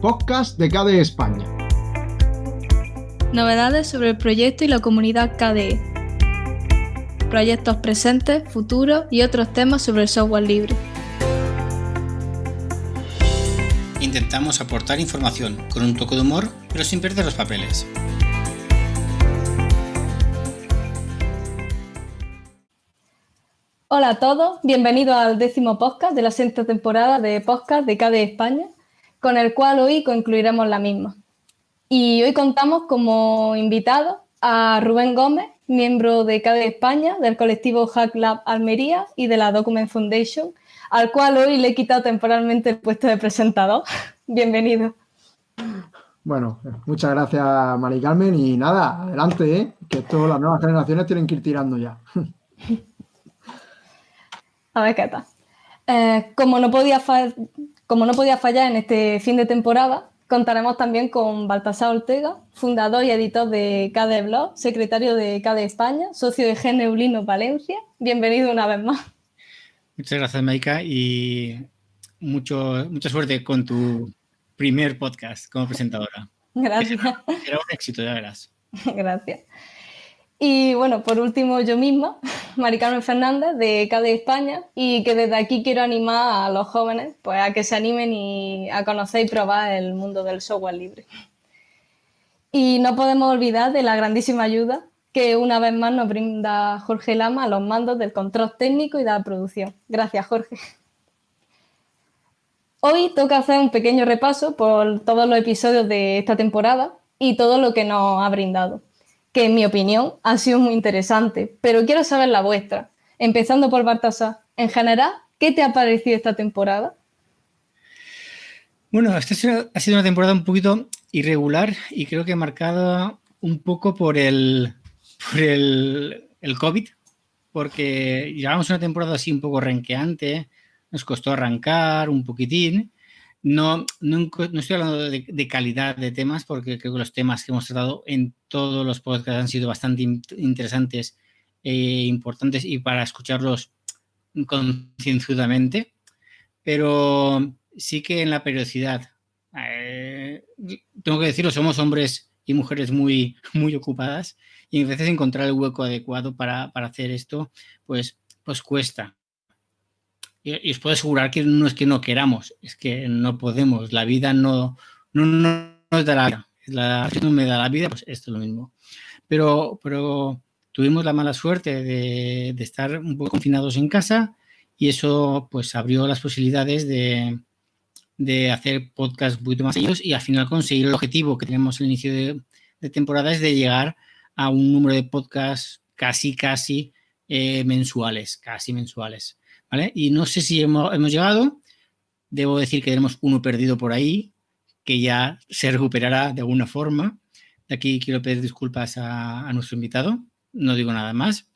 podcast de KDE España. Novedades sobre el proyecto y la comunidad KDE. Proyectos presentes, futuros y otros temas sobre el software libre. Intentamos aportar información con un toque de humor, pero sin perder los papeles. Hola a todos, bienvenidos al décimo podcast de la sexta temporada de podcast de KDE España, con el cual hoy concluiremos la misma. Y hoy contamos como invitado a Rubén Gómez, miembro de KDE España, del colectivo Hack Lab Almería y de la Document Foundation, al cual hoy le he quitado temporalmente el puesto de presentador. Bienvenido. Bueno, muchas gracias, Mari Carmen. Y nada, adelante, ¿eh? que todas las nuevas generaciones tienen que ir tirando ya. A ver qué tal. Eh, como, no podía como no podía fallar en este fin de temporada, contaremos también con Baltasar Ortega, fundador y editor de KDE Blog, secretario de KDE España, socio de Geneulino Valencia. Bienvenido una vez más. Muchas gracias, Maika, y mucho, mucha suerte con tu primer podcast como presentadora. Gracias. Será un éxito, ya verás. Gracias. Y bueno, por último, yo misma, Mari Carmen Fernández de KDE España, y que desde aquí quiero animar a los jóvenes pues, a que se animen y a conocer y probar el mundo del software libre. Y no podemos olvidar de la grandísima ayuda que una vez más nos brinda Jorge Lama a los mandos del control técnico y de la producción. Gracias, Jorge. Hoy toca hacer un pequeño repaso por todos los episodios de esta temporada y todo lo que nos ha brindado que en mi opinión ha sido muy interesante, pero quiero saber la vuestra. Empezando por Bartasá, en general, ¿qué te ha parecido esta temporada? Bueno, esta ha sido una temporada un poquito irregular y creo que marcada un poco por el, por el, el COVID, porque llevamos una temporada así un poco renqueante, nos costó arrancar un poquitín, no, no, estoy hablando de, calidad de temas porque creo que los temas que hemos tratado en todos los podcasts han sido bastante interesantes e importantes y para escucharlos concienzudamente, pero sí que en la periodicidad. Eh, tengo que decirlo, somos hombres y mujeres muy, muy ocupadas y a veces encontrar el hueco adecuado para, para hacer esto, pues, pues cuesta. Y, os puedo asegurar que no es que no queramos, es que no podemos. La vida no, no, no nos da la vida. La, si no me da la vida, pues esto es lo mismo. Pero, pero tuvimos la mala suerte de, de estar un poco confinados en casa y eso pues abrió las posibilidades de, de hacer podcasts un poquito más ellos y al final conseguir el objetivo que tenemos al inicio de, de temporada es de llegar a un número de podcasts casi, casi eh, mensuales, casi mensuales. Y no sé si hemos, llegado, debo decir que tenemos uno perdido por ahí, que ya se recuperará de alguna forma. De aquí quiero pedir disculpas a, nuestro invitado, no digo nada más.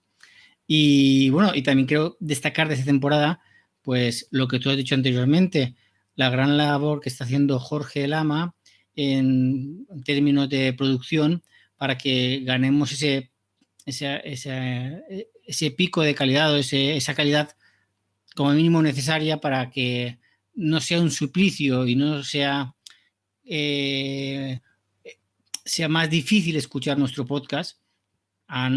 Y bueno, y también quiero destacar de esta temporada, pues lo que tú has dicho anteriormente, la gran labor que está haciendo Jorge Lama en, términos de producción para que ganemos ese, ese, pico de calidad o esa calidad como mínimo necesaria para que no sea un suplicio y no sea, eh, sea más difícil escuchar nuestro podcast, a,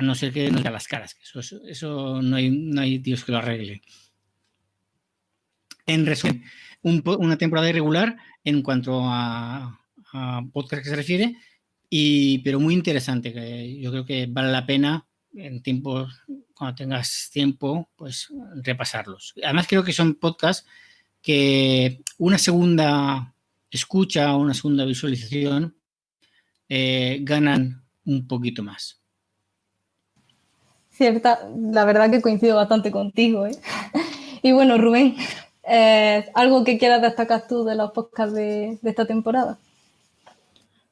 no ser que nos dé las caras. Eso, eso no, hay, no hay Dios que lo arregle. En resumen, una temporada irregular en cuanto a, a, podcast que se refiere, y, pero muy interesante. Que yo creo que vale la pena en tiempos cuando tengas tiempo, pues repasarlos. Además creo que son podcasts que una segunda escucha una segunda visualización eh, ganan un poquito más. Cierta, la verdad que coincido bastante contigo. ¿eh? Y bueno, Rubén, eh, ¿algo que quieras destacar tú de los podcasts de esta temporada?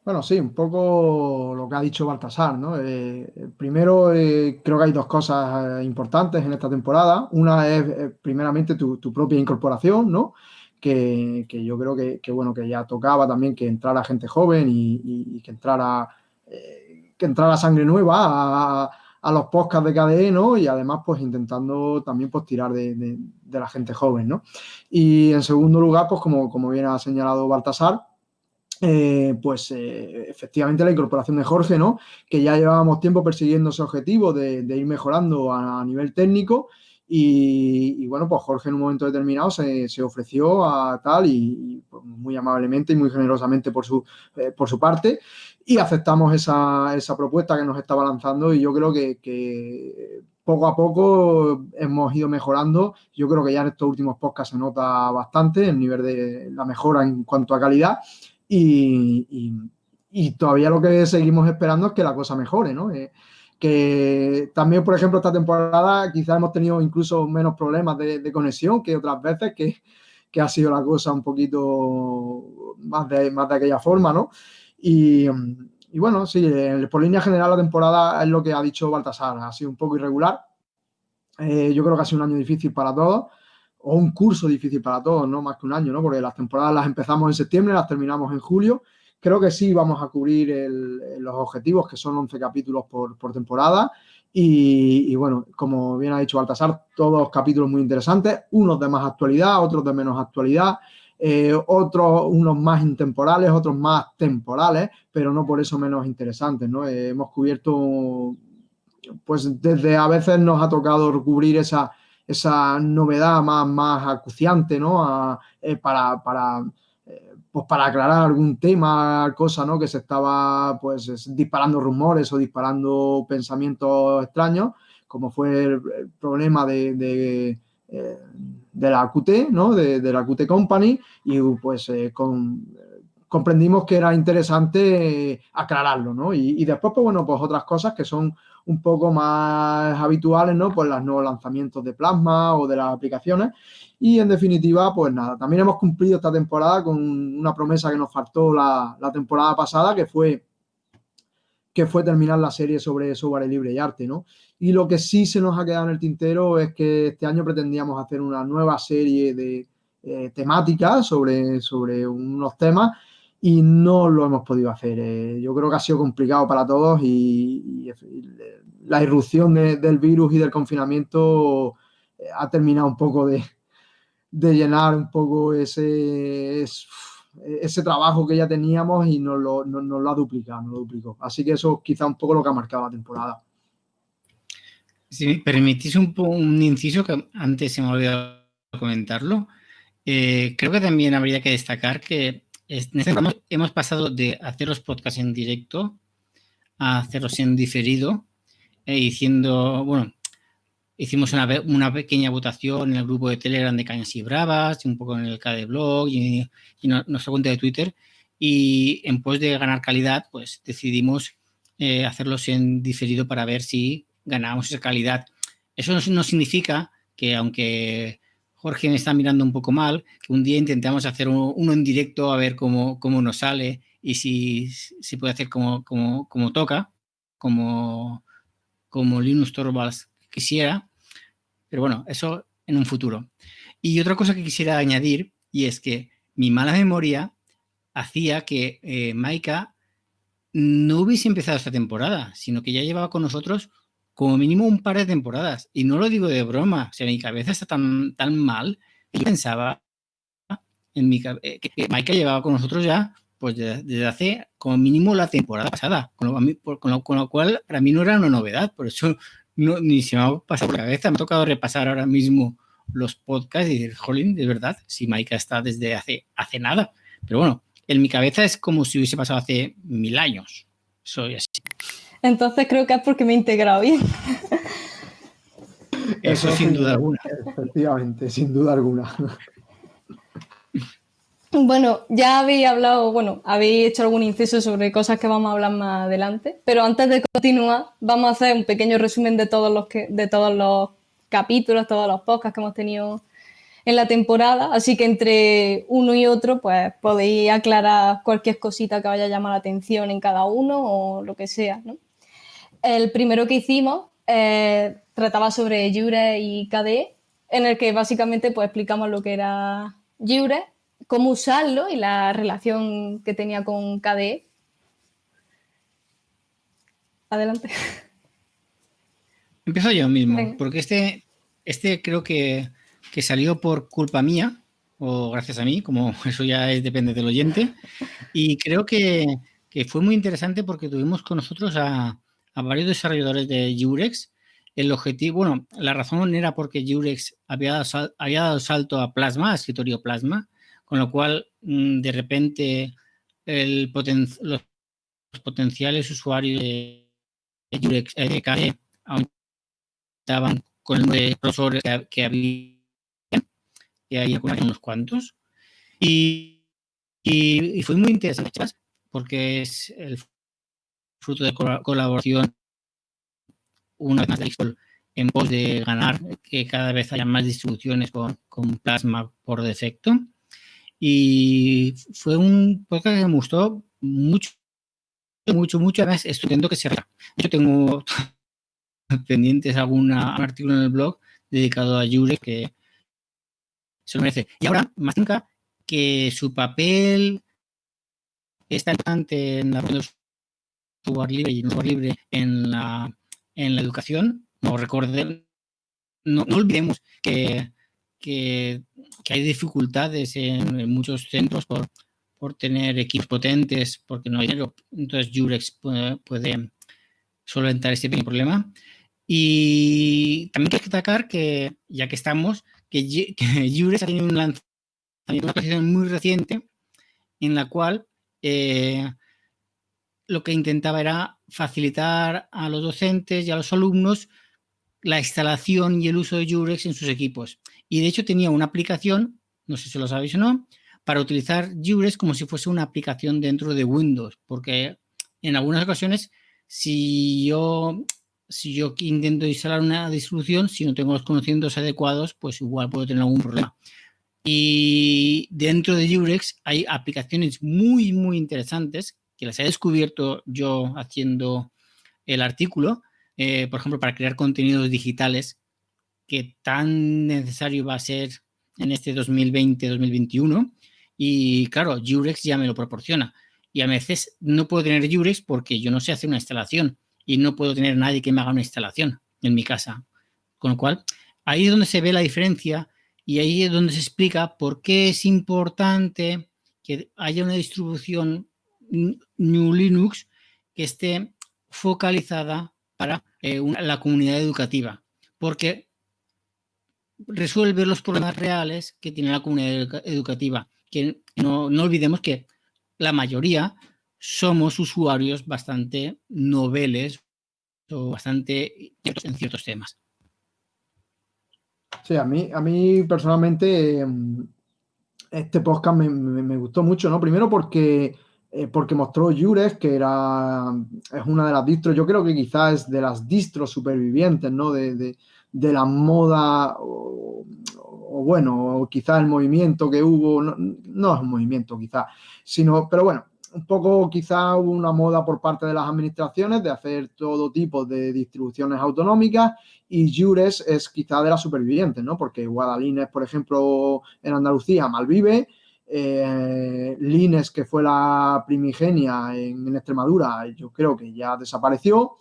Bueno, sí, un poco lo que ha dicho Baltasar, ¿no? Eh, primero, eh, creo que hay dos cosas eh, importantes en esta temporada. Una es, primeramente, tu, propia incorporación, ¿no? Que, yo creo que, bueno, que ya tocaba también que entrara gente joven y, que entrara que entrara sangre nueva a, a los podcasts de KDE, ¿no? Y además, pues intentando también pues, tirar de, la gente joven, ¿no? Y en segundo lugar, pues como, como bien ha señalado Baltasar, eh, pues eh, efectivamente la incorporación de Jorge, ¿no? Que ya llevábamos tiempo persiguiendo ese objetivo de, ir mejorando a, nivel técnico y, bueno, pues Jorge en un momento determinado se, ofreció a tal y, pues, muy amablemente y muy generosamente por su, eh, por su parte y aceptamos esa, propuesta que nos estaba lanzando y yo creo que, poco a poco hemos ido mejorando. Yo creo que ya en estos últimos podcasts se nota bastante el nivel de la mejora en cuanto a calidad y, todavía lo que seguimos esperando es que la cosa mejore, ¿no? Eh, que también, por ejemplo, esta temporada quizás hemos tenido incluso menos problemas de, conexión que otras veces, que, que, ha sido la cosa un poquito más de, más de aquella forma, ¿no? Y, bueno, sí, por línea general la temporada es lo que ha dicho Baltasar, ha sido un poco irregular. Eh, yo creo que ha sido un año difícil para todos, o un curso difícil para todos, no más que un año, ¿no? Porque las temporadas las empezamos en septiembre, las terminamos en julio. Creo que sí vamos a cubrir los objetivos, que son 11 capítulos por, temporada. Y, bueno, como bien ha dicho Baltasar, todos capítulos muy interesantes, unos de más actualidad, otros de menos actualidad. Eh, otros, unos más intemporales, otros más temporales, pero no por eso menos interesantes, ¿no? Eh, hemos cubierto, pues desde a veces nos ha tocado cubrir esa, esa novedad más, más acuciante, ¿no? Eh, para, para, pues para aclarar algún tema, cosa, ¿no? Que se estaba, pues, disparando rumores o disparando pensamientos extraños, como fue el, problema de de la QT, ¿no? De, la QT Company y pues eh, comprendimos que era interesante aclararlo, ¿no? Y, después, pues bueno, pues otras cosas que son un poco más habituales, ¿no? Pues los nuevos lanzamientos de Plasma o de las aplicaciones. Y en definitiva, pues nada, también hemos cumplido esta temporada con una promesa que nos faltó la, la temporada pasada, que fue que fue terminar la serie sobre software libre y arte, ¿no? Y lo que sí se nos ha quedado en el tintero es que este año pretendíamos hacer una nueva serie de eh, temáticas sobre, sobre unos temas y no lo hemos podido hacer. Eh, yo creo que ha sido complicado para todos y, la irrupción del virus y del confinamiento eh, ha terminado un poco de, llenar un poco ese, ese trabajo que ya teníamos y nos lo, lo ha duplicado, nos lo duplicó. Así que eso quizá un poco lo que ha marcado la temporada. Si me permitís un, un inciso que antes se me ha olvidado comentarlo, eh, creo que también habría que destacar que en este hemos pasado de hacer los podcasts en directo a hacerlos en diferido, eh, diciendo, bueno, hicimos una, una, pequeña votación en el grupo de Telegram de Cañas y Bravas, un poco en el KD Blog y, y nuestra cuenta de Twitter, y en pos de ganar calidad, pues decidimos eh, hacerlos en diferido para ver si ganamos esa calidad. Eso no, significa que aunque Jorge me está mirando un poco mal, que un día intentamos hacer uno, en directo a ver cómo, cómo nos sale y si, si puede hacer como, como, como toca, como, como Linus Torvalds quisiera. Pero bueno, eso en un futuro. Y otra cosa que quisiera añadir, y es que mi mala memoria hacía que eh, Maika no hubiese empezado esta temporada, sino que ya llevaba con nosotros como mínimo un par de temporadas. Y no lo digo de broma, o sea, mi cabeza está tan, tan mal que yo pensaba en mi, eh, que, Maika llevaba con nosotros ya pues desde, hace como mínimo la temporada pasada, con lo, con, lo, cual para mí no era una novedad, por eso no, ni se me ha pasado la cabeza, me ha tocado repasar ahora mismo los podcasts y decir, jolín, de verdad, si Maika está desde hace, hace nada. Pero bueno, en mi cabeza es como si hubiese pasado hace mil años. Soy así. Entonces creo que es porque me he integrado bien. Eso, sin duda alguna. Efectivamente, sin duda alguna. Bueno, ya habéis hablado, bueno, habéis hecho algún inciso sobre cosas que vamos a hablar más adelante, pero antes de continuar, vamos a hacer un pequeño resumen de todos los que, de todos los capítulos, todos los podcasts que hemos tenido en la temporada, así que entre uno y otro, pues podéis aclarar cualquier cosita que vaya a llamar la atención en cada uno o lo que sea, ¿no? El primero que hicimos eh, trataba sobre Jure y KDE, en el que básicamente pues, explicamos lo que era Jure, cómo usarlo y la relación que tenía con KDE. Adelante. Empiezo yo mismo, porque este, este creo que, que, salió por culpa mía, o gracias a mí, como eso ya es, depende del oyente, y creo que, que fue muy interesante porque tuvimos con nosotros a, a varios desarrolladores de Jurex. El objetivo, bueno, la razón era porque Jurex había, había dado salto a Plasma, a escritorio Plasma, con lo cual mm, de repente el los potenciales usuarios de Jurex eh, aumentaban con el de profesores que, había, que hay unos cuantos. Y, y, fue muy interesante porque es el fruto de colaboración una vez más en pos de ganar que cada vez haya más distribuciones con, Plasma por defecto. Y fue un podcast que me gustó mucho, mucho, mucho. Además, estudiando que se Yo tengo pendientes algún artículo en el blog dedicado a Yure que se lo merece. Y ahora, más nunca, que su papel está importante en la software libre y software libre en la, en la educación. No recuerden, no, olvidemos que, que, hay dificultades en, muchos centros por, por, tener equipos potentes, porque no hay dinero. Entonces, Jurex puede, solventar este pequeño problema. Y también hay que destacar que, ya que estamos, que, Jurex ha tenido un lanzamiento, una posición muy reciente en la cual eh, lo que intentaba era facilitar a los docentes y a los alumnos la instalación y el uso de Jurex en sus equipos. Y de hecho tenía una aplicación, no sé si lo sabéis o no, para utilizar Jurex como si fuese una aplicación dentro de Windows, porque en algunas ocasiones si yo, si yo intento instalar una distribución, si no tengo los conocimientos adecuados, pues igual puedo tener algún problema. Y dentro de Jurex hay aplicaciones muy, muy interesantes que las he descubierto yo haciendo el artículo, eh, por ejemplo, para crear contenidos digitales, que tan necesario va a ser en este 2020-2021. Y claro, Jurex ya me lo proporciona. Y a veces no puedo tener Jurex porque yo no sé hacer una instalación y no puedo tener nadie que me haga una instalación en mi casa. Con lo cual, ahí es donde se ve la diferencia y ahí es donde se explica por qué es importante que haya una distribución New Linux que esté focalizada para eh, la comunidad educativa, porque resuelve los problemas reales que tiene la comunidad educativa. Que no, no olvidemos que la mayoría somos usuarios bastante noveles o bastante en ciertos temas. Sí, a mí, a mí personalmente em, este podcast me, me, gustó mucho, ¿no? Primero porque eh, porque mostró Jurex, que era, es una de las distros, yo creo que quizás es de las distros supervivientes, ¿no? De, de, la moda, o, bueno, quizás el movimiento que hubo, no, no, es un movimiento quizás, sino, pero bueno, un poco quizás hubo una moda por parte de las administraciones de hacer todo tipo de distribuciones autonómicas y Jurex es quizás de las supervivientes, ¿no? Porque Guadalines, por ejemplo, en Andalucía malvive, eh, Lines, que fue la primigenia en, Extremadura, yo creo que ya desapareció.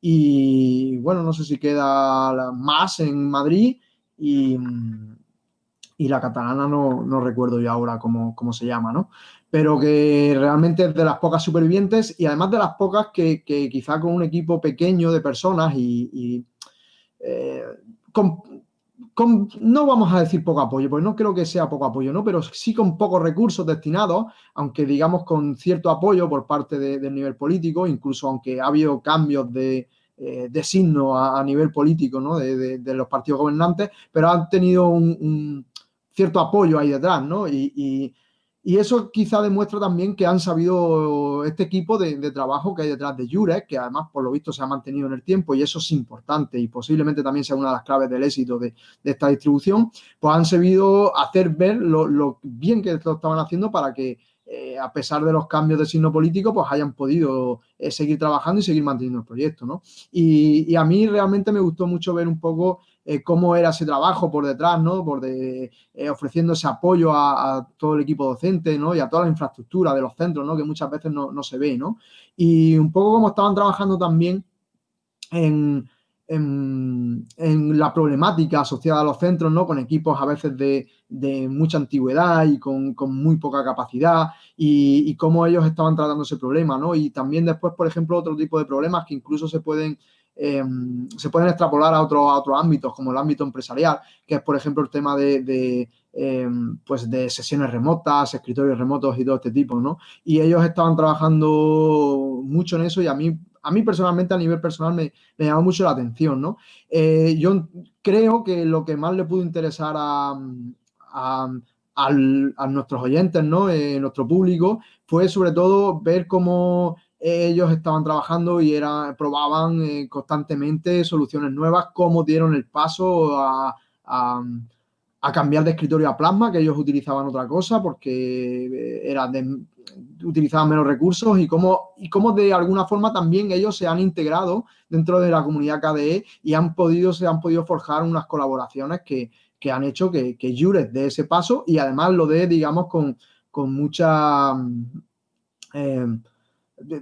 Y bueno, no sé si queda más en Madrid y, la catalana no, recuerdo yo ahora cómo, se llama, ¿no? Pero que realmente es de las pocas supervivientes y además de las pocas que, quizá con un equipo pequeño de personas y, eh, no vamos a decir poco apoyo, porque no creo que sea poco apoyo, ¿no? Pero sí con pocos recursos destinados, aunque digamos con cierto apoyo por parte del nivel político, incluso aunque ha habido cambios de, eh, signo a, nivel político, ¿no? De, los partidos gobernantes, pero han tenido un, cierto apoyo ahí detrás, ¿no? y eso quizá demuestra también que han sabido este equipo de, trabajo que hay detrás de Jurek, que además por lo visto se ha mantenido en el tiempo y eso es importante y posiblemente también sea una de las claves del éxito de, esta distribución, pues han sabido hacer ver lo, bien que lo estaban haciendo para que eh, a pesar de los cambios de signo político, pues hayan podido eh, seguir trabajando y seguir manteniendo el proyecto, ¿no? Y, a mí realmente me gustó mucho ver un poco eh, cómo era ese trabajo por detrás, ¿no? Por de, ofreciendo ese apoyo a, todo el equipo docente, ¿no? Y a toda la infraestructura de los centros, ¿no? Que muchas veces no, se ve, ¿no? Y un poco como estaban trabajando también en, en, la problemática asociada a los centros, ¿no? Con equipos a veces de, mucha antigüedad y con, muy poca capacidad y, cómo ellos estaban tratando ese problema, ¿no? Y también después, por ejemplo, otro tipo de problemas que incluso se pueden, em, se pueden extrapolar a, a otros ámbitos, como el ámbito empresarial, que es, por ejemplo, el tema de, em, pues de sesiones remotas, escritorios remotos y todo este tipo, ¿no? Y ellos estaban trabajando mucho en eso y a mí a mí personalmente, a nivel personal, me, llamó mucho la atención, ¿no? Eh, yo creo que lo que más le pudo interesar a, nuestros oyentes, ¿no? Eh, nuestro público, fue sobre todo ver cómo ellos estaban trabajando y era, probaban eh, constantemente soluciones nuevas, cómo dieron el paso a, a, cambiar de escritorio a plasma, que ellos utilizaban otra cosa porque era de, utilizaban menos recursos y cómo, y cómo de alguna forma también ellos se han integrado dentro de la comunidad KDE y han podido, se han podido forjar unas colaboraciones que, han hecho que, que Juret dé ese paso y además lo dé, digamos, con, con mucha... Eh,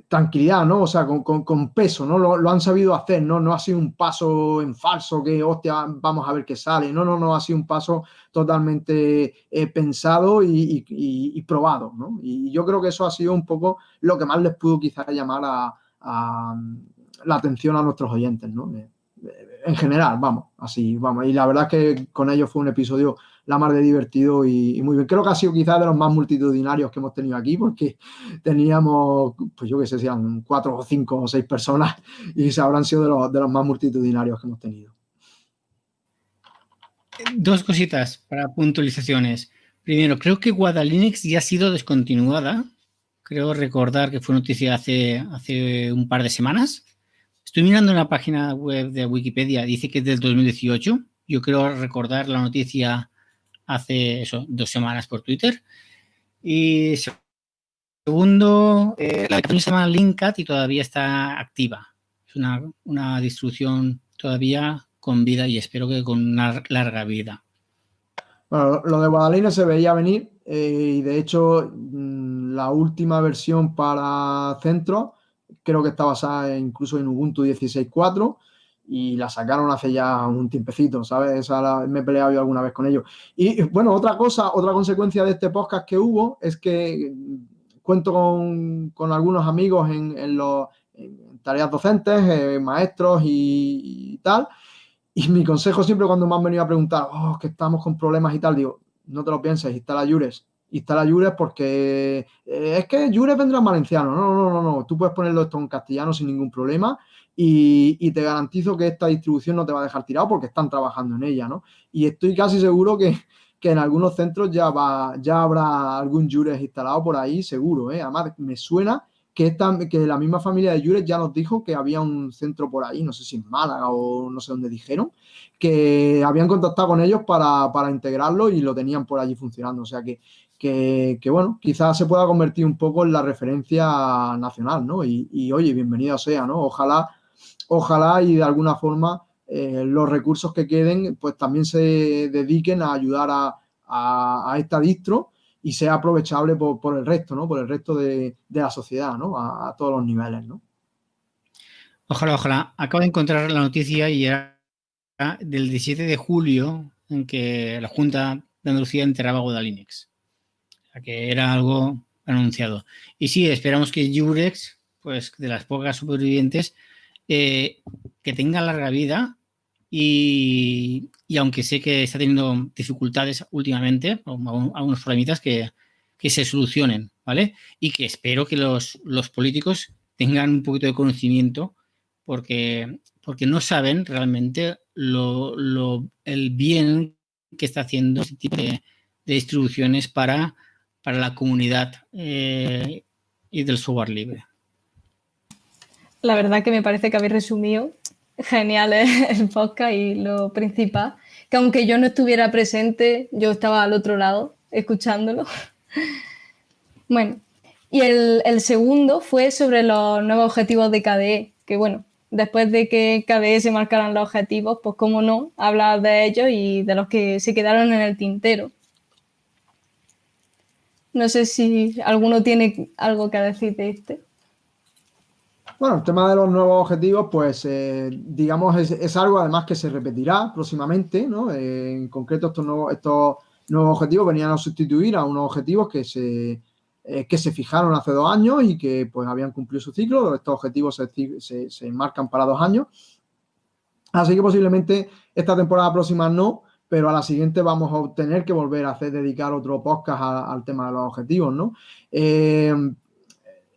tranquilidad, ¿no? O sea, con, peso, ¿no? Lo, han sabido hacer, ¿no? No ha sido un paso en falso que, hostia, vamos a ver qué sale. No, no, no, ha sido un paso totalmente eh, pensado y, probado, ¿no? Y yo creo que eso ha sido un poco lo que más les pudo quizás llamar a, la atención a nuestros oyentes, ¿no? Eh, en general, vamos, así, vamos. Y la verdad es que con ellos fue un episodio la mar de divertido y, muy bien. Creo que ha sido quizás de los más multitudinarios que hemos tenido aquí porque teníamos, pues yo que sé, sean cuatro o cinco o seis personas y se habrán sido de los, de los más multitudinarios que hemos tenido. Dos cositas para puntualizaciones. Primero, creo que Guadalinux ya ha sido descontinuada. Creo recordar que fue noticia hace, hace un par de semanas. Estoy mirando en la página web de Wikipedia, dice que es del 2018. Yo creo recordar la noticia hace eso, dos semanas por Twitter. Y segundo, eh, la aplicación se llama Linkcat y todavía está activa. Es una, distribución todavía con vida y espero que con una larga vida. Bueno, lo de Guadalina se veía venir eh, y de hecho mm, la última versión para centro creo que está basada incluso en Ubuntu 16.4 y la sacaron hace ya un tiempecito, ¿sabes? Me he peleado yo alguna vez con ellos. Y bueno, otra cosa, otra consecuencia de este podcast que hubo es que cuento con, con algunos amigos en, en, los, tareas docentes, eh, maestros y, tal. Y mi consejo siempre cuando me han venido a preguntar, oh, que estamos con problemas y tal, digo, no te lo pienses, instala Jures. Instala Jures porque eh, es que Jures vendrá en valenciano. No, no, no, no. Tú puedes ponerlo esto en castellano sin ningún problema y, te garantizo que esta distribución no te va a dejar tirado porque están trabajando en ella, ¿no? Y estoy casi seguro que, en algunos centros ya, va, ya habrá algún Jures instalado por ahí, seguro, ¿eh? Además, me suena que, esta, que la misma familia de Jures ya nos dijo que había un centro por ahí, no sé si en Málaga o no sé dónde dijeron, que habían contactado con ellos para, integrarlo y lo tenían por allí funcionando. O sea que, que, bueno, quizás se pueda convertir un poco en la referencia nacional, ¿no? Y oye, bienvenido sea, ¿no? Ojalá ojalá y de alguna forma eh, los recursos que queden pues también se dediquen a ayudar a, esta distro y sea aprovechable por, el resto, ¿no? Por el resto de, la sociedad, ¿no? A, todos los niveles, ¿no? Ojalá, ojalá. Acabo de encontrar la noticia y era del 17 de julio en que la Junta de Andalucía enterraba Guadalinux. O sea, que era algo anunciado. Y sí, esperamos que Jurex, pues de las pocas supervivientes, eh, que tenga larga vida y, aunque sé que está teniendo dificultades últimamente, algunos problemitas que, se solucionen, ¿vale? Y que espero que los, políticos tengan un poquito de conocimiento porque, porque no saben realmente lo, el bien que está haciendo este tipo de, distribuciones para, para la comunidad eh, y del software libre. La verdad que me parece que habéis resumido genial el podcast y lo principal, que aunque yo no estuviera presente, yo estaba al otro lado escuchándolo. Bueno, y el, segundo fue sobre los nuevos objetivos de KDE, que bueno, después de que KDE se marcaran los objetivos, pues cómo no, hablar de ellos y de los que se quedaron en el tintero. No sé si alguno tiene algo que decir de este. Bueno, el tema de los nuevos objetivos, pues eh, digamos es, algo además que se repetirá próximamente, ¿no? Eh, en concreto estos nuevos, objetivos venían a sustituir a unos objetivos que se, eh, que se fijaron hace dos años y que pues habían cumplido su ciclo. Estos objetivos se, se, se marcan para dos años. Así que posiblemente esta temporada próxima no, pero a la siguiente vamos a tener que volver a hacer, dedicar otro podcast al tema de los objetivos, ¿no?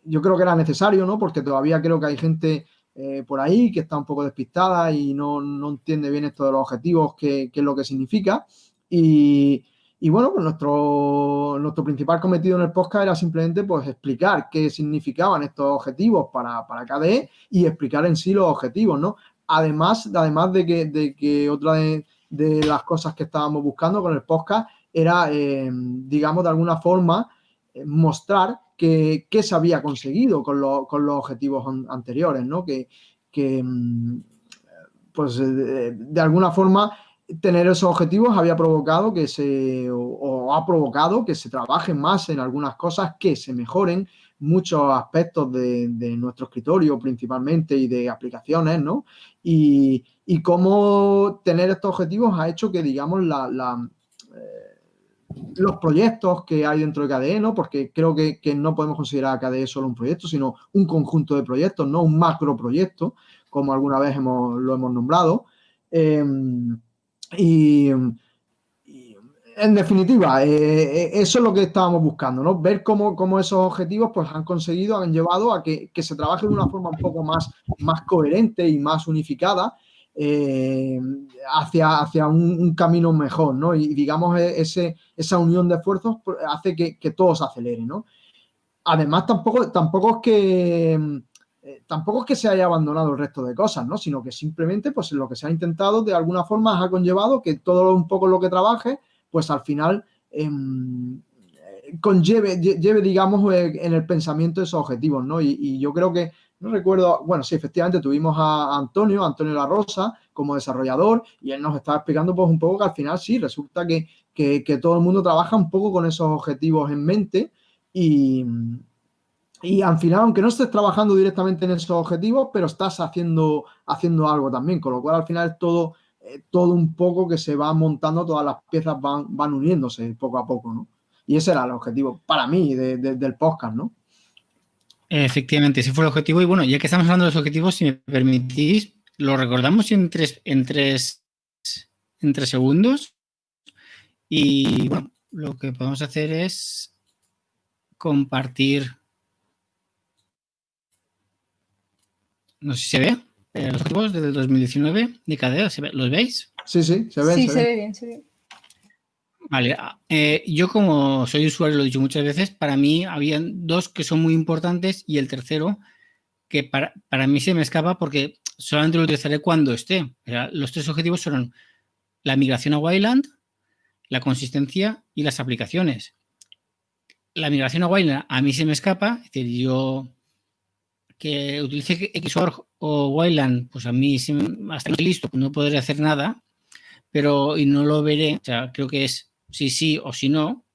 Yo creo que era necesario, ¿no? Porque todavía creo que hay gente eh, por ahí que está un poco despistada y no, entiende bien esto de los objetivos, qué, es lo que significa. Y, bueno, pues nuestro, nuestro principal cometido en el podcast era simplemente pues explicar qué significaban estos objetivos para, para KDE y explicar en sí los objetivos, ¿no? Además, además de que, de que otra de, las cosas que estábamos buscando con el podcast era, eh, digamos, de alguna forma eh, qué se había conseguido con, con, los objetivos anteriores, ¿no? Que, mm, pues, de, alguna forma, tener esos objetivos había provocado que se, o, ha provocado que se trabaje más en algunas cosas, que se mejoren muchos aspectos de, de nuestro escritorio principalmente y de aplicaciones, ¿no? Y, y cómo tener estos objetivos ha hecho que, digamos, la, eh, los proyectos que hay dentro de KDE, ¿no? Porque creo que, no podemos considerar a KDE solo un proyecto, sino un conjunto de proyectos, no un macro proyecto, como alguna vez hemos, lo hemos nombrado. Em, y, en definitiva, eh, eh, eso es lo que estábamos buscando, ¿no? Ver cómo, cómo, esos objetivos pues, han conseguido, han llevado a que, que, se trabaje de una forma un poco más, más coherente y más unificada eh, hacia, hacia un, camino mejor, ¿no? Y digamos, e, ese, esa unión de esfuerzos hace que, todo se acelere, ¿no? Además, tampoco, tampoco es que eh, tampoco que se haya abandonado el resto de cosas, ¿no? Sino que simplemente, pues lo que se ha intentado de alguna forma ha conllevado que todo un poco lo que trabaje, pues al final em, conlleve, lleve, digamos, eh, en el pensamiento esos objetivos, ¿no? y yo creo que no recuerdo, bueno, sí, efectivamente tuvimos a Antonio, Antonio La Rosa, como desarrollador, y él nos estaba explicando pues un poco que al final sí, resulta que, todo el mundo trabaja un poco con esos objetivos en mente y, y al final, aunque no estés trabajando directamente en esos objetivos, pero estás haciendo, haciendo algo también, con lo cual al final es todo, eh, todo un poco que se va montando, todas las piezas van, van uniéndose poco a poco, ¿no? Y ese era el objetivo para mí del podcast, ¿no? Efectivamente, ese fue el objetivo. Y bueno, ya que estamos hablando de los objetivos, si me permitís, lo recordamos en tres, en tres, en tres segundos. Y bueno, lo que podemos hacer es compartir. No sé si se ve. Eh, los objetivos del 2019 de Cadeo, ¿los veis? Sí, sí, se ven. Sí, se, ve bien, se ve. Vale, ah, eh, yo como soy usuario, lo he dicho muchas veces, para mí habían dos que son muy importantes y el tercero que para, mí se me escapa porque solamente lo utilizaré cuando esté. los tres objetivos son la migración a Wayland, la consistencia y las aplicaciones. La migración a Wayland a mí se me escapa, es decir, yo que utilice Xorg o Wayland, pues a mí hasta no listo, no podré hacer nada, pero y no lo veré, o sea, creo que es si sí o si no,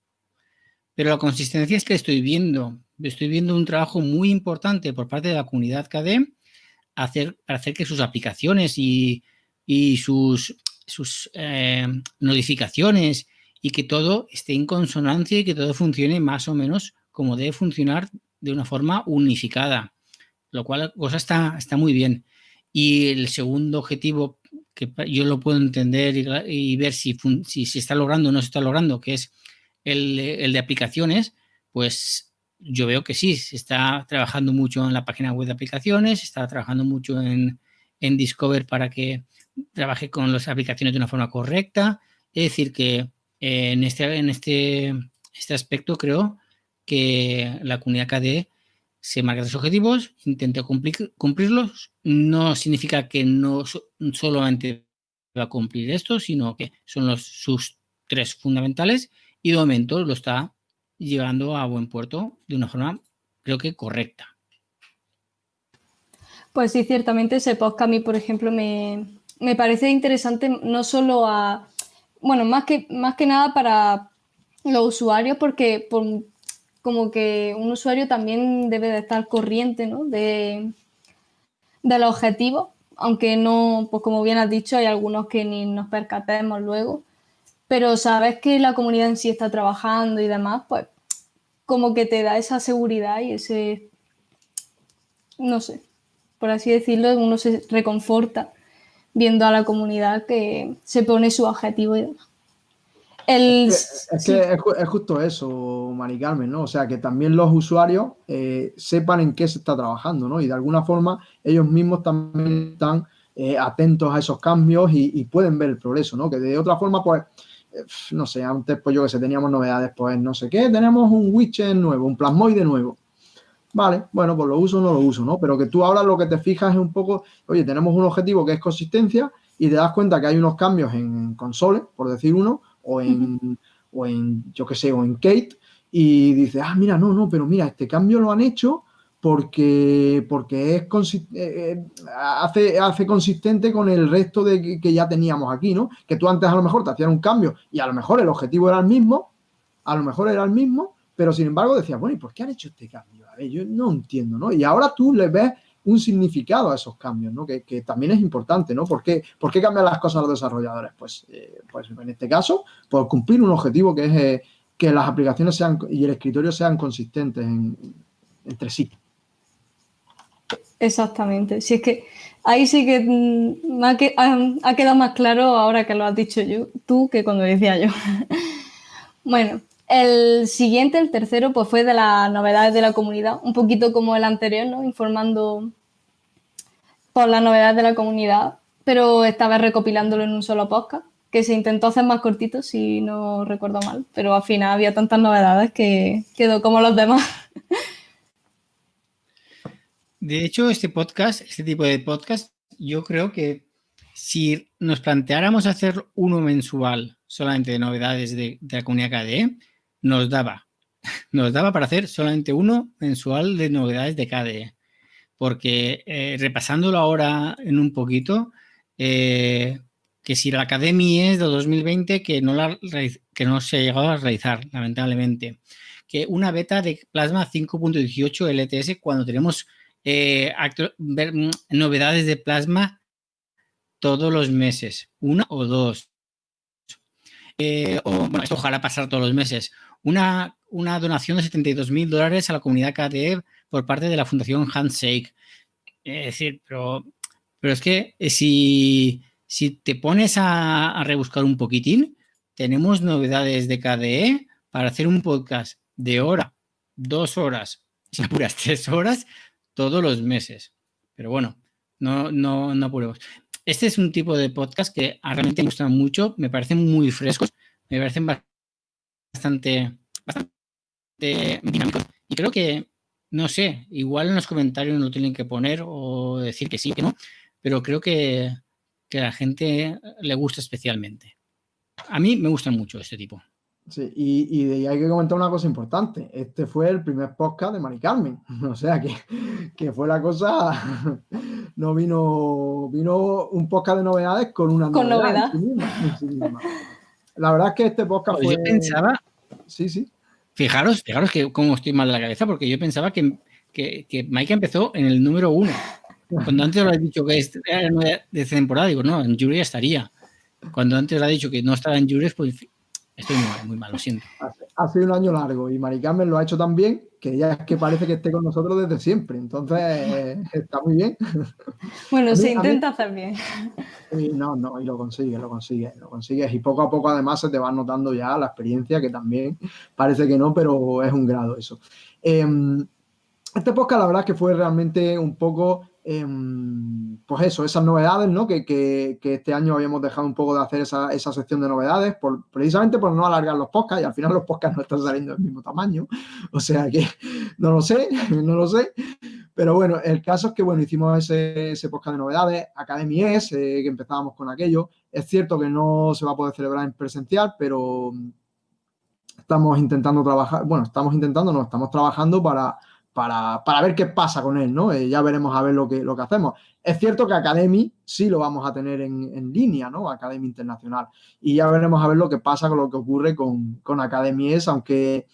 pero la consistencia es que estoy viendo, estoy viendo un trabajo muy importante por parte de la comunidad KDE hacer, para hacer que sus aplicaciones y, sus, sus eh, notificaciones y que todo esté en consonancia y que todo funcione más o menos como debe funcionar de una forma unificada, lo cual cosa está, está muy bien. Y el segundo objetivo que yo lo puedo entender y, ver si, si está logrando o no se está logrando, que es el, de aplicaciones, pues yo veo que sí, se está trabajando mucho en la página web de aplicaciones, se está trabajando mucho en, Discover para que trabaje con las aplicaciones de una forma correcta. Es decir, que en, este, en este, este aspecto creo que la comunidad KDE se marca los objetivos, intenta cumplirlos. No significa que no solamente va a cumplir esto, sino que son los, sus tres fundamentales y de momento lo está llevando a buen puerto de una forma, creo que correcta. Pues sí, ciertamente ese podcast a mí, por ejemplo, me, parece interesante no solo a, bueno, más que, más que nada para los usuarios, porque por, como que un usuario también debe de estar corriente ¿no? de, del objetivo, aunque no, pues como bien has dicho, hay algunos que ni nos percatemos luego, pero sabes que la comunidad en sí está trabajando y demás, pues como que te da esa seguridad y ese, no sé, por así decirlo, uno se reconforta viendo a la comunidad que se pone su objetivo y demás. Es, que es, justo eso, Mari Carmen, ¿no? O sea, que también los usuarios eh, sepan en qué se está trabajando, ¿no? Y de alguna forma ellos mismos también están eh, atentos a esos cambios y, pueden ver el progreso, ¿no? Que de otra forma, pues, eh, no sé, antes pues yo que sé, teníamos novedades, pues no sé qué, tenemos un widget nuevo, un plasmoide nuevo. Vale, bueno, pues lo uso o no lo uso, ¿no? Pero que tú ahora lo que te fijas es un poco, oye, tenemos un objetivo que es consistencia y te das cuenta que hay unos cambios en console, por decir uno, o en, o en yo qué sé, o en Kate, y dices, ah, mira, no, no, pero mira, este cambio lo han hecho porque, porque es eh, eh, hace, hace consistente con el resto de que, ya teníamos aquí, ¿no? Que tú antes a lo mejor te hacías un cambio y a lo mejor el objetivo era el mismo, a lo mejor era el mismo, pero sin embargo decías, bueno, ¿y por qué han hecho este cambio? A ver, yo no entiendo, ¿no? Y ahora tú le ves un significado a esos cambios, ¿no? Que, también es importante, ¿no? ¿Por qué, ¿Por qué cambian las cosas los desarrolladores? Pues, eh, pues en este caso, por cumplir un objetivo que es que las aplicaciones sean y el escritorio sean consistentes entre sí. Exactamente. Si es que ahí sí que mm, ha, ha, quedado más claro ahora que lo has dicho yo, tú que cuando decía yo. bueno, el siguiente, el tercero, pues fue de las novedades de la comunidad, un poquito como el anterior, ¿no? Informando las novedades de la comunidad, pero esta vez recopilándolo en un solo podcast, que se intentó hacer más cortito, si no recuerdo mal, pero al final había tantas novedades que quedó como los demás. De hecho, este podcast, este tipo de podcast, yo creo que si nos planteáramos hacer uno mensual solamente de novedades de, la comunidad KDE, nos daba. Nos daba para hacer solamente uno mensual de novedades de KDE. Porque eh, repasándolo ahora en un poquito, eh, que si la Academy es de 2020, que no, se ha llegado a realizar, lamentablemente. Que una beta de Plasma 5.18 LTS cuando tenemos eh, mm, novedades de plasma todos los meses, una o dos. Esto ojalá pasar todos los meses. Una, una donación de 72 mil dólares a la comunidad KDE por parte de la Fundación Handshake. Es decir, pero, pero es que eh, si, si te pones a, a rebuscar un poquitín, tenemos novedades de KDE para hacer un podcast de hora, dos horas, si apuras tres horas, todos los meses. Pero bueno, no, no, no apuremos. Este es un tipo de podcast que realmente me gustan mucho, me parecen muy frescos, me parecen bastante, bastante dinámicos. Y creo que, no sé, igual en los comentarios no tienen que poner o decir que sí, que no, pero creo que, que a la gente le gusta especialmente. A mí me gustan mucho este tipo. Sí, y, hay que comentar una cosa importante. Este fue el primer podcast de Mari Carmen. O sea que, que fue la cosa. No vino, vino un podcast de novedades con una ¿Con novedad. La verdad es que este podcast pues fue. Yo pensaba. Sí, sí. Fijaros, fijaros que cómo estoy mal de la cabeza, porque yo pensaba que, que, que Mike empezó en el número uno. Cuando antes lo has dicho que era de temporada, digo, no, en Jury estaría. Cuando antes lo ha dicho que no estaba en Jury, pues Estoy muy, mal, lo siento. Ha, sido un año largo y Mari Carmen lo ha hecho tan bien que ya es que parece que esté con nosotros desde siempre. Entonces, está muy bien. Bueno, se intenta hacer bien. no, no, y lo consigue, lo consigue, lo consigues. Y poco a poco además se te va notando ya la experiencia, que también parece que no, pero es un grado eso. Em, este podcast la verdad es que fue realmente un poco Em, pues eso, esas novedades, ¿no? Que, este año habíamos dejado un poco de hacer esa, esa sección de novedades, por, precisamente por no alargar los podcasts, y al final los podcasts no están saliendo del mismo tamaño, o sea que no lo sé, no lo sé, pero bueno, el caso es que, bueno, hicimos ese, ese podcast de novedades, Academy es, eh, que empezábamos con aquello, es cierto que no se va a poder celebrar en presencial, pero estamos intentando trabajar, bueno, estamos intentando, no, estamos trabajando para para, ver qué pasa con él, ¿no? Eh, ya veremos a ver lo que, lo que hacemos. Es cierto que Academy sí lo vamos a tener en, línea, ¿no? Academy Internacional. Y ya veremos a ver lo que pasa con lo que ocurre con, con Academy aunque,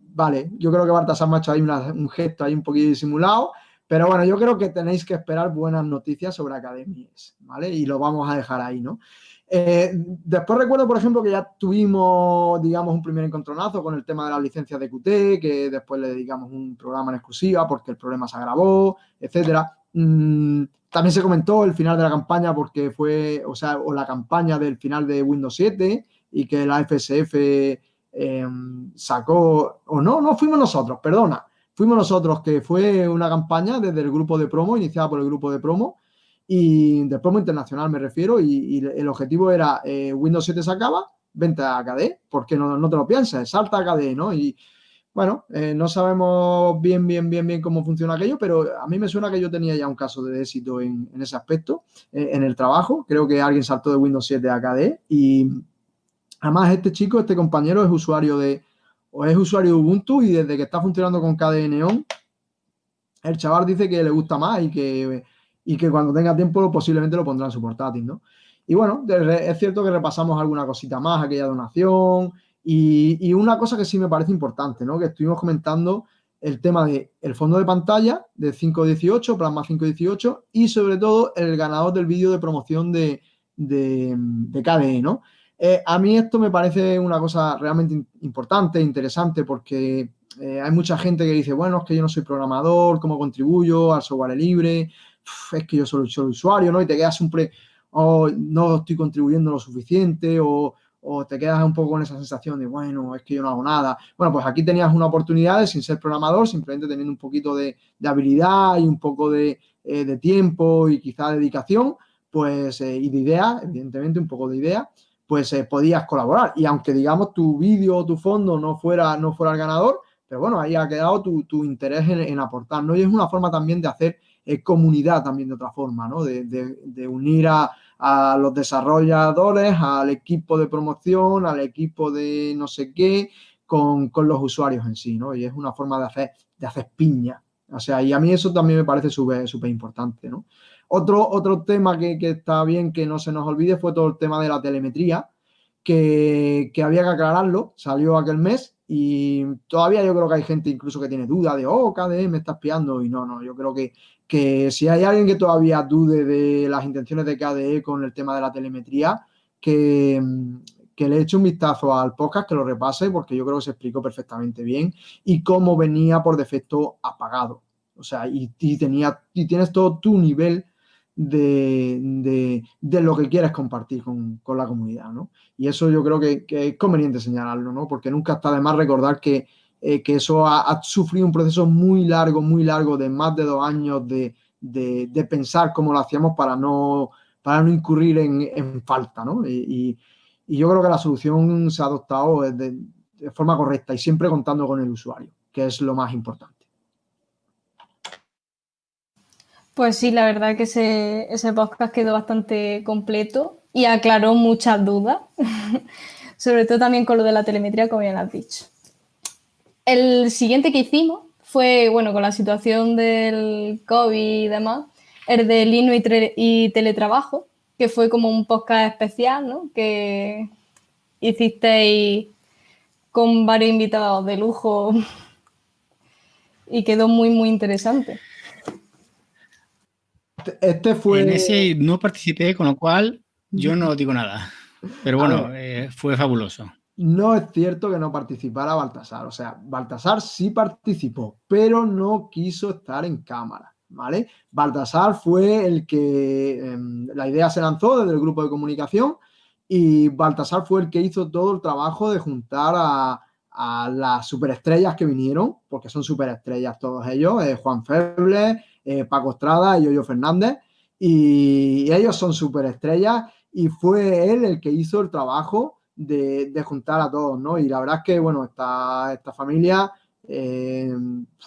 vale, yo creo que Baltasar Macho hay un gesto ahí un poquito disimulado, Pero bueno, yo creo que tenéis que esperar buenas noticias sobre Academies, ¿vale? Y lo vamos a dejar ahí, ¿no? Eh, después recuerdo, por ejemplo, que ya tuvimos, digamos, un primer encontronazo con el tema de las licencias de QT, que después le dedicamos un programa en exclusiva porque el problema se agravó, etcétera. Mm, también se comentó el final de la campaña porque fue, o sea, o la campaña del final de Windows 7 y que la FSF em, sacó, o no, no fuimos nosotros, perdona, fuimos nosotros, que fue una campaña desde el grupo de promo, iniciada por el grupo de promo, y de promo internacional me refiero, y, el objetivo era eh, Windows 7 se acaba, a KDE, porque no, no te lo pienses, salta a KDE, ¿no? Y bueno, eh, no sabemos bien, bien, bien, bien cómo funciona aquello, pero a mí me suena que yo tenía ya un caso de éxito en, ese aspecto, eh, en el trabajo. Creo que alguien saltó de Windows 7 a KDE y además este chico, este compañero es usuario de, es usuario de Ubuntu y desde que está funcionando con KDE Neon, el chaval dice que le gusta más y que y que cuando tenga tiempo posiblemente lo pondrá en su portátil, ¿no? Y bueno, es cierto que repasamos alguna cosita más, aquella donación y, una cosa que sí me parece importante, ¿no? Que estuvimos comentando el tema del el fondo de pantalla de 518, Plasma 518 y sobre todo el ganador del vídeo de promoción de, de, KDE, ¿no? Eh, a mí esto me parece una cosa realmente importante, interesante, porque eh, hay mucha gente que dice, bueno, es que yo no soy programador, ¿cómo contribuyo al software libre? Es que yo soy, el usuario, ¿no? Y te quedas siempre, oh, no estoy contribuyendo lo suficiente o, te quedas un poco con esa sensación de, bueno, es que yo no hago nada. Bueno, pues aquí tenías una oportunidad de, sin ser programador, simplemente teniendo un poquito de, habilidad y un poco de, eh, tiempo y quizá dedicación, pues, eh, y de idea, evidentemente un poco de idea, pues eh, podías colaborar. Y aunque, digamos, tu vídeo o tu fondo no fuera, no fuera el ganador, pero bueno, ahí ha quedado tu, interés en, en, aportar, ¿no? Y es una forma también de hacer comunidad también de otra forma, ¿no? De, unir a, los desarrolladores, al equipo de promoción, al equipo de no sé qué, con, los usuarios en sí, ¿no? Y es una forma de hacer, de hacer piña. O sea, y a mí eso también me parece súper importante, ¿no? Otro, otro tema que, está bien que no se nos olvide fue todo el tema de la telemetría, que, que había que aclararlo, salió aquel mes y todavía yo creo que hay gente incluso que tiene duda de, oh, KDE me está espiando. Y no, no, yo creo que, que si hay alguien que todavía dude de las intenciones de KDE con el tema de la telemetría, que, que le eche un vistazo al podcast, que lo repase, porque yo creo que se explicó perfectamente bien y cómo venía por defecto apagado. O sea, y, tenía, y tienes todo tu nivel de, lo que quieres compartir con, la comunidad, ¿no? Y eso yo creo que, es conveniente señalarlo, ¿no? Porque nunca está de más recordar que, eh, eso ha, sufrido un proceso muy largo, muy largo, de más de dos años de, pensar cómo lo hacíamos para no, para no incurrir en, falta, ¿no? Y, yo creo que la solución se ha adoptado de forma correcta y siempre contando con el usuario, que es lo más importante. Pues sí, la verdad que ese, podcast quedó bastante completo y aclaró muchas dudas, sobre todo también con lo de la telemetría, como ya has dicho. El siguiente que hicimos fue, bueno, con la situación del COVID y demás, el de Lino y, teletrabajo, que fue como un podcast especial, ¿no? Que hicisteis con varios invitados de lujo y quedó muy, muy interesante. Este, este, fue... En ese no participé, con lo cual yo no digo nada. Pero bueno, eh, fue fabuloso. No es cierto que no participara Baltasar. O sea, Baltasar sí participó, pero no quiso estar en cámara. ¿Vale? Baltasar fue el que em, la idea se lanzó desde el grupo de comunicación y Baltasar fue el que hizo todo el trabajo de juntar a, las superestrellas que vinieron, porque son superestrellas todos ellos, eh, Juan Feble, eh, Paco Estrada y Yoyo Fernández, y, ellos son superestrellas y fue él el que hizo el trabajo de, juntar a todos, ¿no? Y la verdad es que, bueno, esta, esta familia eh,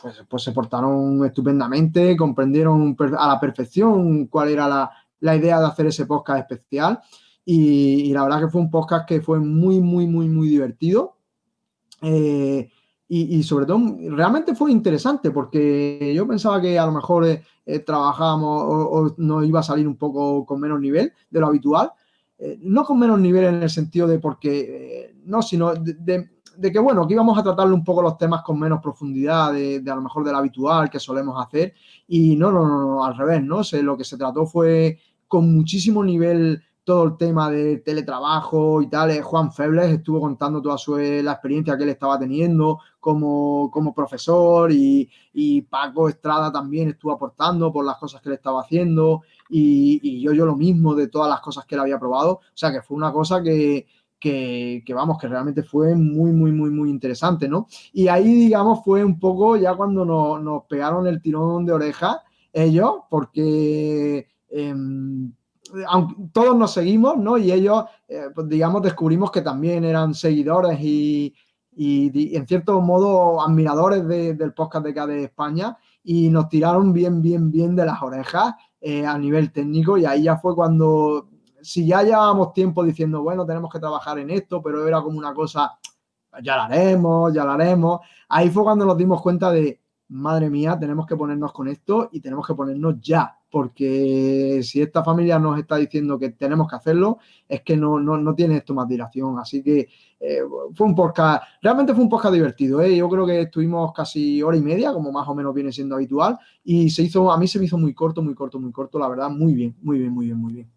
pues, pues, se portaron estupendamente, comprendieron a la perfección cuál era la, idea de hacer ese podcast especial y, la verdad que fue un podcast que fue muy, muy, muy, muy divertido. Eh, y, sobre todo, realmente fue interesante porque yo pensaba que a lo mejor eh, eh, trabajábamos o, nos iba a salir un poco con menos nivel de lo habitual. Eh, no con menos nivel en el sentido de porque, no, sino de, que, bueno, que íbamos a tratarle un poco los temas con menos profundidad de, a lo mejor de lo habitual que solemos hacer. Y no, no, no, al revés, ¿no? lo que se trató fue con muchísimo nivel todo el tema de teletrabajo y tal. Eh, Juan Febles estuvo contando toda su, eh, la experiencia que él estaba teniendo como, como profesor y, y, Paco Estrada también estuvo aportando por las cosas que él estaba haciendo y, yo, yo lo mismo de todas las cosas que él había probado. O sea que fue una cosa que, que, vamos, que realmente fue muy, muy, muy, muy interesante, ¿no? Y ahí, digamos, fue un poco ya cuando nos, pegaron el tirón de oreja ellos, porque... Aunque todos nos seguimos, ¿no? Y ellos, eh, pues, digamos, descubrimos que también eran seguidores y, y, en cierto modo admiradores del podcast de KD España y nos tiraron bien, bien, bien de las orejas eh, a nivel técnico y ahí ya fue cuando, si ya llevábamos tiempo diciendo, bueno, tenemos que trabajar en esto, pero era como una cosa, ya lo haremos, ya lo haremos, ahí fue cuando nos dimos cuenta de, madre mía, tenemos que ponernos con esto y tenemos que ponernos ya, porque si esta familia nos está diciendo que tenemos que hacerlo, es que no, no, tiene esto más dilación. Así que eh, fue un podcast, realmente fue un podcast divertido. ¿eh? Yo creo que estuvimos casi hora y media, como más o menos viene siendo habitual, y se hizo, a mí se me hizo muy corto, muy corto, muy corto, la verdad, muy bien, muy bien, muy bien, muy bien.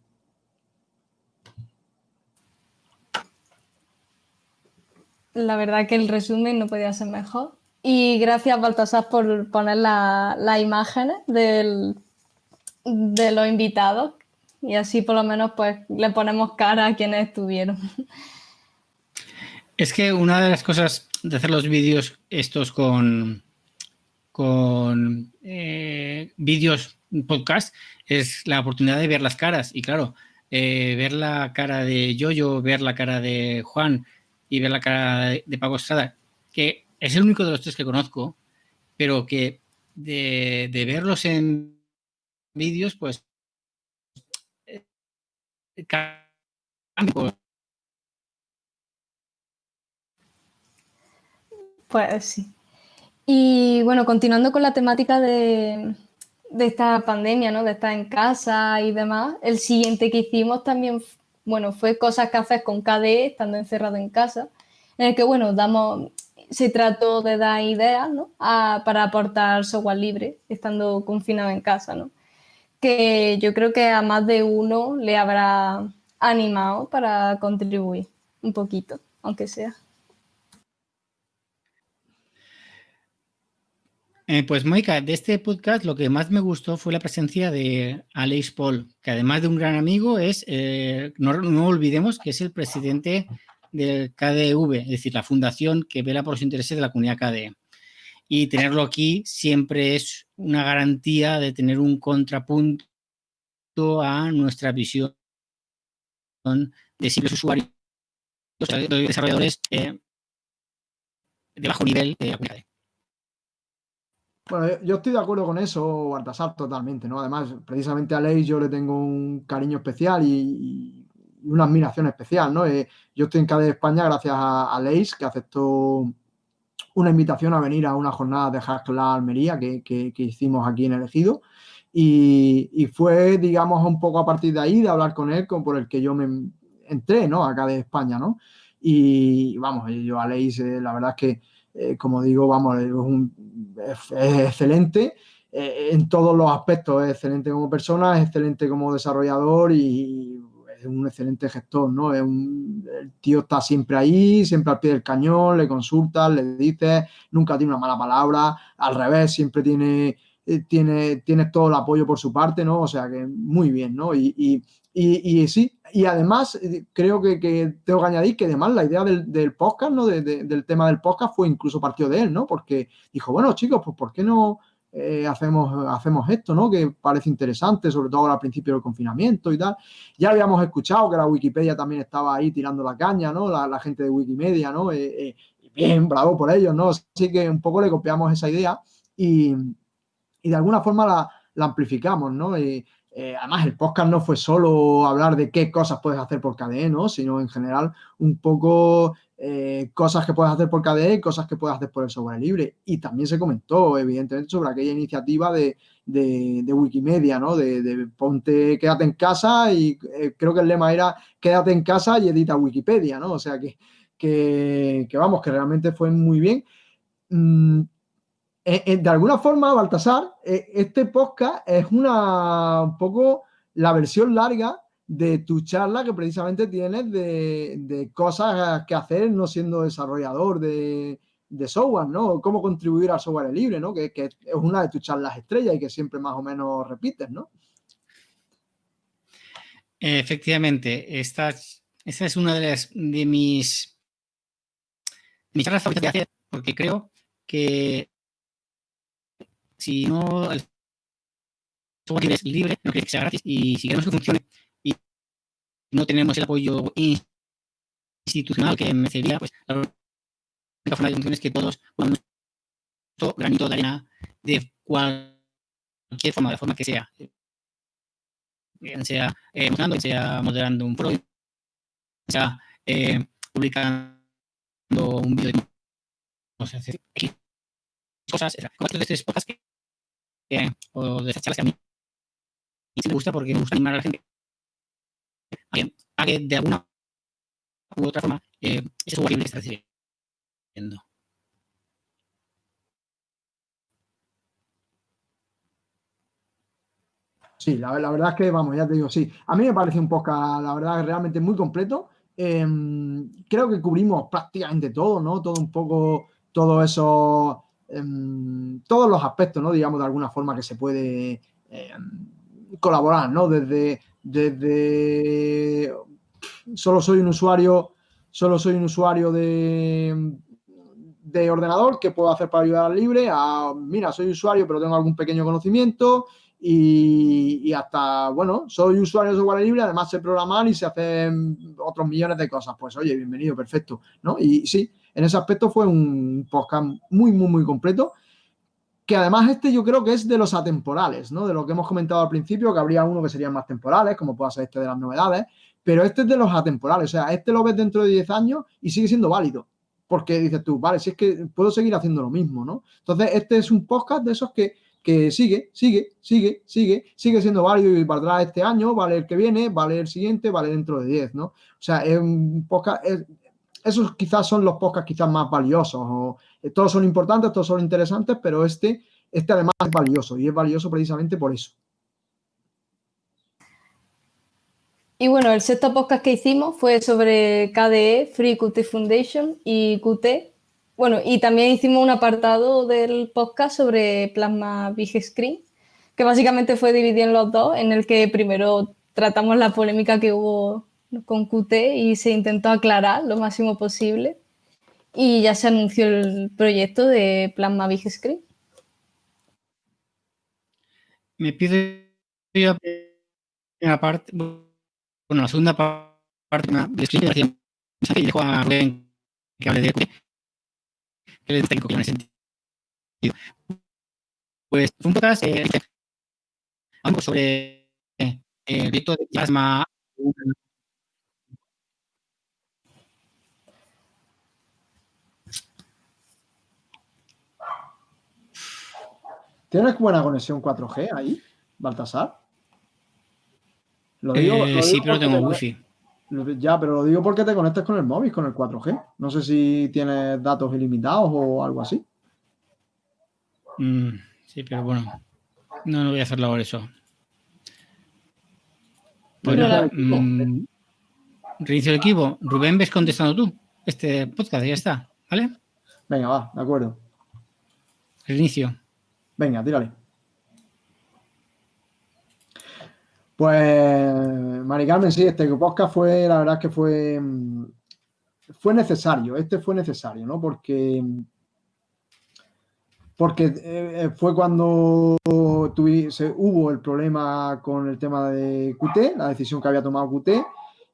La verdad que el resumen no podía ser mejor. Y gracias, Baltasar, por poner las imágenes del, de los invitados. Y así por lo menos pues le ponemos cara a quienes estuvieron. Es que una de las cosas de hacer los vídeos estos con, con eh, vídeos podcast es la oportunidad de ver las caras. Y claro, eh, ver la cara de Yoyo, ver la cara de Juan y ver la cara de, de Paco Estrada, que es el único de los tres que conozco, pero que de, verlos en vídeos, pues eh, Pues sí. Y bueno, continuando con la temática de, de, esta pandemia, ¿no? De estar en casa y demás, el siguiente que hicimos también, bueno, fue cosas que haces con KDE, estando encerrado en casa, en el que, bueno, damos, se trató de dar ideas ¿no? para aportar software libre, estando confinado en casa, ¿no? que yo creo que a más de uno le habrá animado para contribuir un poquito, aunque sea. Eh, pues Moika, de este podcast lo que más me gustó fue la presencia de Alex Paul, que además de un gran amigo es, eh, no, olvidemos que es el presidente del KDV, es decir, la fundación que vela por los intereses de la comunidad KDE. Y tenerlo aquí siempre es una garantía de tener un contrapunto a nuestra visión de simples usuarios, de desarrolladores eh, de bajo nivel de la comunidad. Bueno, yo estoy de acuerdo con eso, Baltasar, totalmente, ¿no? Además, precisamente a Ley yo le tengo un cariño especial y una admiración especial, ¿no? Eh, yo estoy en de España gracias a, a Leis, que aceptó una invitación a venir a una jornada de Haskell Almería que, que, hicimos aquí en el Ejido. Y, fue, digamos, un poco a partir de ahí, de hablar con él, con, por el que yo me entré, ¿no? Acá de España, ¿no? Y vamos, yo a Leis, eh, la verdad es que, eh, como digo, vamos, es, un, es excelente en todos los aspectos, es excelente como persona, es excelente como desarrollador y es un excelente gestor, ¿no? Es un, el tío está siempre ahí, siempre al pie del cañón, le consultas, le dices, nunca tiene una mala palabra, al revés, siempre tiene, eh, tiene, tiene todo el apoyo por su parte, ¿no? O sea que muy bien, ¿no? Y, y, y, sí, y además eh, creo que, que, tengo que añadir que además la idea del, del podcast, ¿no? del tema del podcast fue incluso partido de él, ¿no? Porque dijo, bueno, chicos, pues ¿por qué no eh, hacemos, hacemos esto, ¿no? Que parece interesante, sobre todo al principio del confinamiento y tal. Ya habíamos escuchado que la Wikipedia también estaba ahí tirando la caña, ¿no? La, gente de Wikimedia, ¿no? Eh, eh, bien, bravo por ellos, ¿no? Así que un poco le copiamos esa idea y, y de alguna forma la, la amplificamos, ¿no? Y, además, el podcast no fue solo hablar de qué cosas puedes hacer por KDE, ¿no? Sino en general un poco eh, cosas que puedes hacer por KDE, cosas que puedes hacer por el software libre. Y también se comentó, evidentemente, sobre aquella iniciativa de, Wikimedia, ¿no? De, ponte, quédate en casa y eh, creo que el lema era quédate en casa y edita Wikipedia, ¿no? O sea que, que, vamos, que realmente fue muy bien. Mm, de alguna forma, Baltasar, este podcast es una un poco la versión larga de tu charla que precisamente tienes de, cosas que hacer no siendo desarrollador de, software, ¿no? Cómo contribuir al software libre, ¿no? Que, es una de tus charlas estrellas y que siempre más o menos repites, ¿no? Efectivamente, esta, es una de, las, de mis, mis charlas favoritas de hacer, porque creo que si no el software libre es libre, no quiere que sea gratis, y si queremos que funcione, no tenemos el apoyo institucional que merecería, pues la única forma de función es que todos pongamos nuestro granito de arena de cualquier forma, de forma que sea. Bien sea eh, sea moderando un foro, sea eh, publicando un vídeo de sé, cosas, como estos o de esas charlas que a mí me gusta porque me gusta animar a la gente a que, de alguna u otra forma eh, ese software libre está recibiendo. Sí, la, verdad es que, vamos, ya te digo, sí. A mí me parece un podcast, la verdad, realmente muy completo. Em, creo que cubrimos prácticamente todo, ¿no? Todo un poco, todo eso, todos los aspectos, ¿no? Digamos, de alguna forma que se puede em, colaborar, ¿no? Desde desde solo soy un usuario, solo soy un usuario de, de ordenador que puedo hacer para ayudar al libre, a mira, soy usuario pero tengo algún pequeño conocimiento y, hasta, bueno, soy usuario de software libre, además sé programar y se hacen otros millones de cosas. Pues oye, bienvenido, perfecto, ¿no? Y sí, en ese aspecto fue un podcast muy, muy, muy completo que además este yo creo que es de los atemporales, ¿no? De lo que hemos comentado al principio, que habría uno que serían más temporales, como pueda ser este de las novedades, pero este es de los atemporales, o sea, este lo ves dentro de 10 años y sigue siendo válido, porque dices tú, vale, si es que puedo seguir haciendo lo mismo, ¿no? Entonces, este es un podcast de esos que, que sigue, sigue, sigue, sigue, sigue siendo válido y valdrá este año, vale el que viene, vale el siguiente, vale dentro de 10, ¿no? O sea, es un podcast, esos quizás son los podcasts quizás más valiosos. Eh, todos son importantes, todos son interesantes, pero este, este además es valioso y es valioso precisamente por eso. Y bueno, el sexto podcast que hicimos fue sobre KDE, Free Qt Foundation y Qt. Bueno, y también hicimos un apartado del podcast sobre Plasma Big Screen, que básicamente fue dividido en los dos, en el que primero tratamos la polémica que hubo con Qt y se intentó aclarar lo máximo posible y ya se anunció el proyecto de Plasma Big Screen. Me pide la parte, bueno, la segunda parte de Screen y dejo a Rubén que hable de Qt, que es técnico que ese sentido. Pues un podcast eh, sobre eh, el proyecto de Plasma ¿Tienes buena conexión 4G ahí, Baltasar? Lo digo, eh, sí, pero tengo wifi. Ya, pero lo digo porque te conectas con el móvil, con el 4G. No sé si tienes datos ilimitados o algo así. Mm, sí, pero bueno. No, no voy a hacerlo ahora eso. Bueno, mm, reinicio el equipo. Rubén, ves contestando tú este podcast, ya está, ¿vale? Venga, va, de acuerdo. Reinicio. Venga, tírale. Pues, Mari Carmen, sí, este podcast fue, la verdad es que fue, fue necesario, este fue necesario, ¿no? Porque, porque eh, fue cuando hubo el problema con el tema de QT, la decisión que había tomado QT,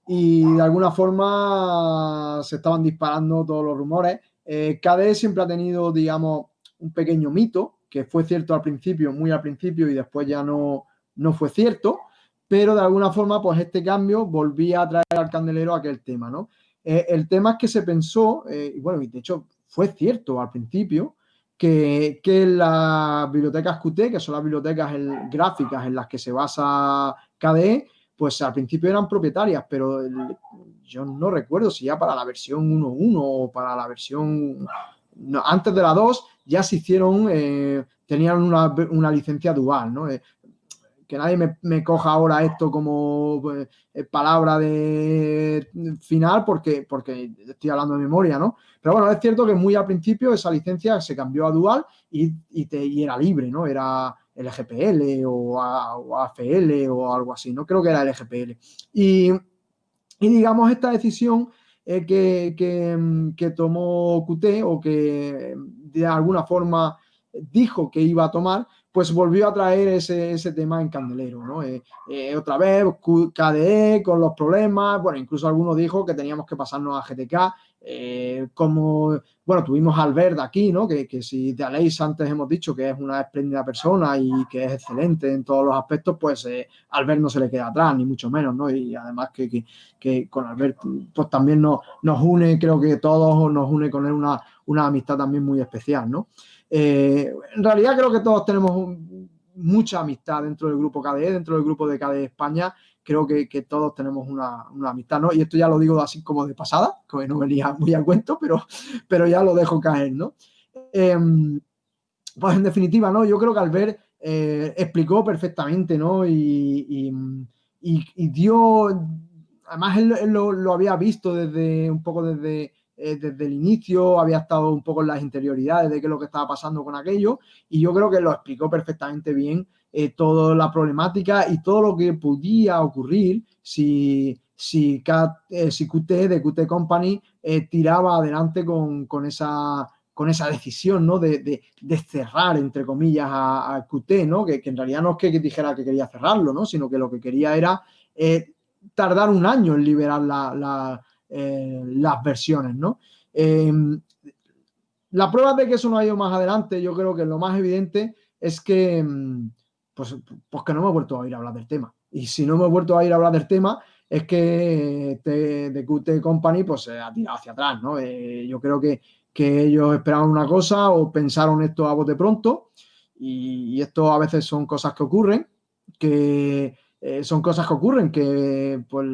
y de alguna forma se estaban disparando todos los rumores. Eh, KDE siempre ha tenido, digamos, un pequeño mito, que fue cierto al principio, muy al principio, y después ya no, no fue cierto, pero de alguna forma, pues este cambio volvía a traer al candelero aquel tema, ¿no? Eh, el tema es que se pensó, eh, y bueno, y de hecho fue cierto al principio, que, que las bibliotecas Qt, que son las bibliotecas gráficas en las que se basa KDE, pues al principio eran propietarias, pero yo no recuerdo si ya para la versión 1.1 o para la versión antes de la 2 ya se hicieron, eh, tenían una, licencia dual, ¿no? Eh, que nadie me, coja ahora esto como eh, palabra de final porque, porque estoy hablando de memoria, ¿no? Pero bueno, es cierto que muy al principio esa licencia se cambió a dual y, y, era libre, ¿no? Era LGPL o, o, AFL o algo así, ¿no? Creo que era LGPL. Y, y digamos, esta decisión eh, que, que, tomó QT o que de alguna forma dijo que iba a tomar, pues volvió a traer ese, ese tema en candelero, ¿no? Eh, eh, otra vez KDE con los problemas, bueno, incluso algunos dijo que teníamos que pasarnos a GTK, eh, como, bueno, tuvimos a Albert aquí, ¿no? Que, que si de Aleix antes hemos dicho que es una espléndida persona y que es excelente en todos los aspectos, pues eh, Albert no se le queda atrás, ni mucho menos, ¿no? Y además que, que, que con Albert, pues también nos, nos une, creo que todos nos une con él una, una amistad también muy especial, ¿no? Eh, en realidad creo que todos tenemos mucha amistad dentro del grupo KDE, dentro del grupo de KDE España, creo que, todos tenemos una, amistad, ¿no? Y esto ya lo digo así como de pasada, que no venía muy al cuento, pero, pero ya lo dejo caer, ¿no? Em, pues en definitiva, ¿no? Yo creo que Albert eh, explicó perfectamente, ¿no? Y, dio, además él, lo, había visto desde un poco desde eh, desde el inicio, había estado un poco en las interioridades de qué es lo que estaba pasando con aquello y yo creo que lo explicó perfectamente bien eh, toda la problemática y todo lo que podía ocurrir si, si, eh, si QT de QT Company tiraba adelante con, esa con esa decisión, ¿no? De, cerrar, entre comillas, a, QT, ¿no? Que, en realidad no es que, dijera que quería cerrarlo, ¿no? Sino que lo que quería era tardar un año en liberar la, eh, las versiones, ¿no? Em, la prueba de que eso no ha ido más adelante, yo creo que lo más evidente es que, em, pues, pues que no me he vuelto a ir a hablar del tema. Y si no me he vuelto a ir a hablar del tema, es que The QT Company pues se ha tirado hacia atrás, ¿no? Eh, yo creo que, que, ellos esperaban una cosa o pensaron esto a bote pronto y, esto a veces son cosas que ocurren, que eh, son cosas que ocurren, que pues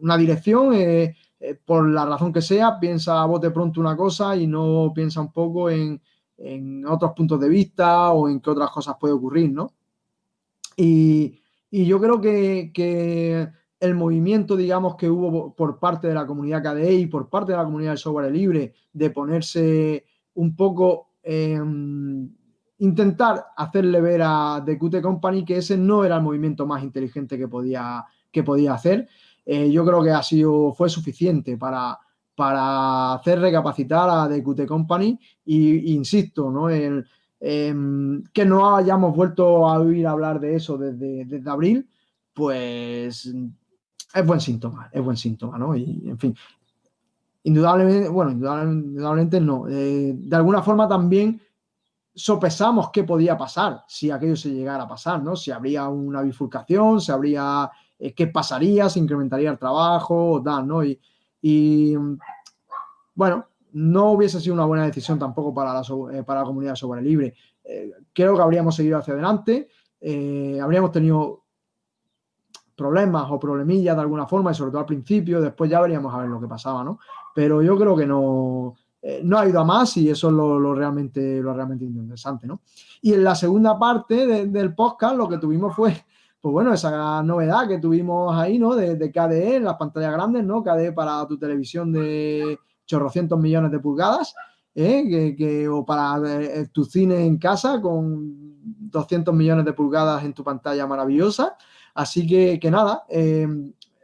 una dirección eh, por la razón que sea, piensa a bote pronto una cosa y no piensa un poco en, otros puntos de vista o en qué otras cosas puede ocurrir, ¿no? Y, yo creo que, el movimiento, digamos, que hubo por parte de la comunidad KDE y por parte de la comunidad del software libre de ponerse un poco, intentar hacerle ver a The Qt Company que ese no era el movimiento más inteligente que podía, que podía hacer eh, yo creo que ha sido, fue suficiente para, para hacer recapacitar a The QT Company y, insisto, ¿no? El, em, que no hayamos vuelto a oír hablar de eso desde, desde, abril, pues es buen síntoma, es buen síntoma, ¿no? Y, en fin, indudablemente, bueno, indudablemente no. Eh, de alguna forma también sopesamos qué podía pasar si aquello se llegara a pasar, ¿no? Si habría una bifurcación, si habría eh, qué pasaría, se incrementaría el trabajo, tal, ¿no? Y, bueno, no hubiese sido una buena decisión tampoco para la, eh, para la comunidad software libre. Eh, creo que habríamos seguido hacia adelante, habríamos tenido problemas o problemillas de alguna forma y sobre todo al principio, después ya veríamos a ver lo que pasaba, ¿no? Pero yo creo que no, no ha ido a más y eso es lo, realmente, lo realmente interesante, ¿no? Y en la segunda parte del podcast lo que tuvimos fue pues bueno, esa novedad que tuvimos ahí, ¿no? De, KDE en las pantallas grandes, ¿no? KDE para tu televisión de chorrocientos millones de pulgadas, ¿eh? que, o para eh, tu cine en casa con 200 millones de pulgadas en tu pantalla maravillosa. Así que, que nada, eh,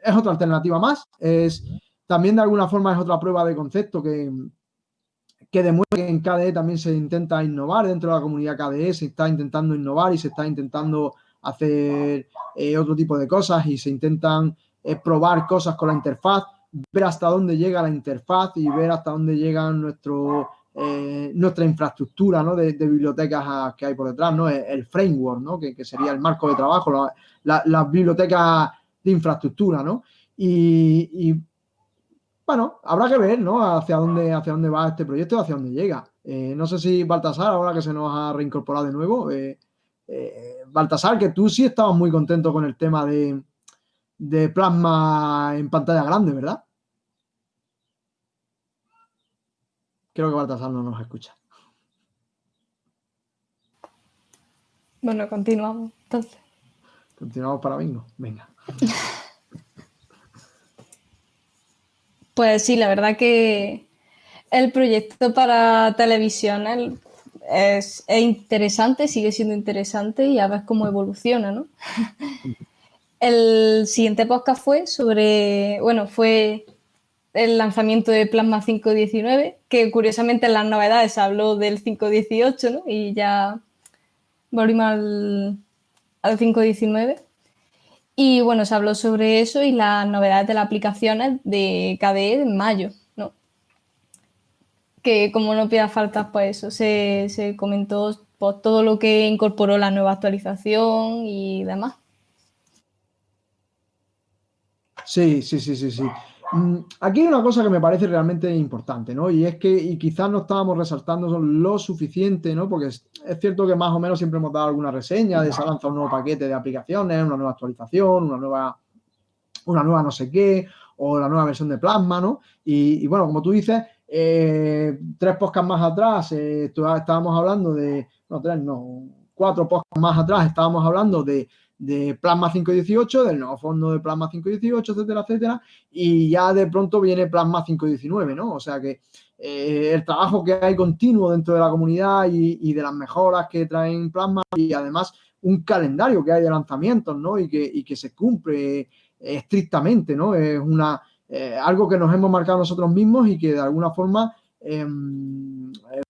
es otra alternativa más. Es, también de alguna forma es otra prueba de concepto que, que demuestra que en KDE también se intenta innovar dentro de la comunidad KDE, se está intentando innovar y se está intentando hacer eh, otro tipo de cosas y se intentan eh, probar cosas con la interfaz, ver hasta dónde llega la interfaz y ver hasta dónde llega nuestro, eh, nuestra infraestructura de, bibliotecas que hay por detrás, ¿no? el, framework, ¿no? que, sería el marco de trabajo, las bibliotecas de infraestructura. ¿no? Y, bueno, habrá que ver ¿no? hacia, dónde, hacia dónde va este proyecto y hacia dónde llega. no sé si Baltasar, ahora que se nos ha reincorporado de nuevo, Baltasar, que tú sí estabas muy contento con el tema de, de plasma en pantalla grande, ¿verdad? Creo que Baltasar no nos escucha. Bueno, continuamos entonces. Continuamos para bingo. Venga. Pues sí, la verdad que el proyecto para televisión es, interesante, sigue siendo interesante y a ver cómo evoluciona, ¿no? El siguiente podcast fue sobre, bueno, fue el lanzamiento de Plasma 519, que curiosamente en las novedades habló del 518, ¿no? Y ya volvimos al, al 519. Y bueno, se habló sobre eso y las novedades de las aplicaciones de KDE en mayo. Que como no pida faltas, pues eso, se, comentó pues, todo lo que incorporó la nueva actualización y demás. Sí, sí, sí, sí, sí. Mm, aquí hay una cosa que me parece realmente importante, ¿no? Y es que y quizás no estábamos resaltando lo suficiente, ¿no? Porque es, cierto que más o menos siempre hemos dado alguna reseña de se ha lanzado un nuevo paquete de aplicaciones, una nueva actualización, una nueva, una nueva no sé qué, o la nueva versión de Plasma, ¿no? Y, bueno, como tú dices, eh, tres podcasts más atrás eh, estábamos hablando de, no, tres, no, cuatro podcasts más atrás estábamos hablando de de Plasma 518, del nuevo fondo de Plasma 518, etcétera, etcétera, y ya de pronto viene Plasma 519, ¿no? O sea que eh, el trabajo que hay continuo dentro de la comunidad y, de las mejoras que traen Plasma y además un calendario que hay de lanzamientos, ¿no? Y que, que se cumple estrictamente, ¿no? Es una, eh, algo que nos hemos marcado nosotros mismos y que de alguna forma em, eh,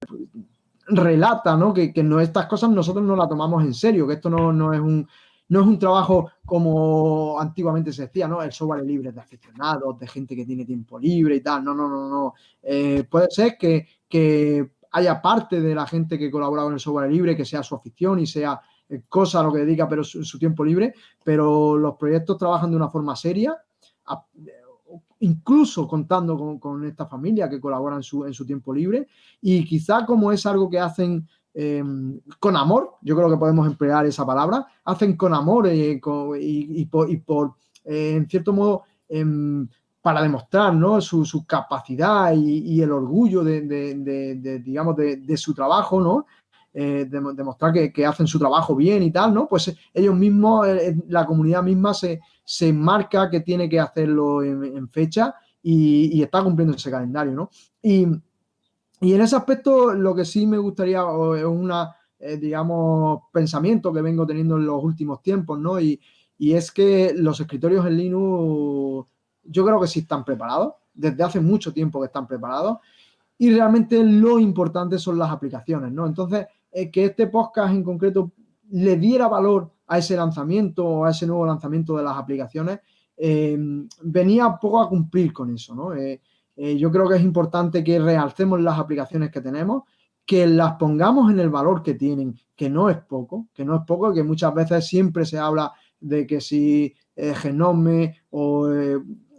relata, ¿no? Que, que no, estas cosas nosotros no las tomamos en serio, que esto no, no es un no es un trabajo como antiguamente se decía, ¿no? El software libre de aficionados, de gente que tiene tiempo libre y tal. No, no, no, no. Eh, puede ser que, haya parte de la gente que colabora con el software libre, que sea su afición y sea cosa a lo que dedica, pero su tiempo libre, pero los proyectos trabajan de una forma seria, incluso contando con, esta familia que colabora en su, en su tiempo libre, y quizá como es algo que hacen Em, con amor, yo creo que podemos emplear esa palabra, hacen con amor eh, y, por, eh, en cierto modo, em, para demostrar ¿no? su, capacidad y, el orgullo de, digamos, de, su trabajo, ¿no? Eh, demostrar que, hacen su trabajo bien y tal, ¿no? Pues ellos mismos, la comunidad misma se, se marca que tiene que hacerlo en, fecha y, y, está cumpliendo ese calendario, ¿no? Y, y en ese aspecto, lo que sí me gustaría es una, eh, digamos, pensamiento que vengo teniendo en los últimos tiempos, ¿no? Y, es que los escritorios en Linux, yo creo que sí están preparados, desde hace mucho tiempo que están preparados, y realmente lo importante son las aplicaciones, ¿no? Entonces, eh, que este podcast en concreto le diera valor a ese lanzamiento o a ese nuevo lanzamiento de las aplicaciones, eh, venía poco a cumplir con eso, ¿no? Eh, yo creo que es importante que realcemos las aplicaciones que tenemos, que las pongamos en el valor que tienen, que no es poco, que no es poco, que muchas veces siempre se habla de que si Genome o,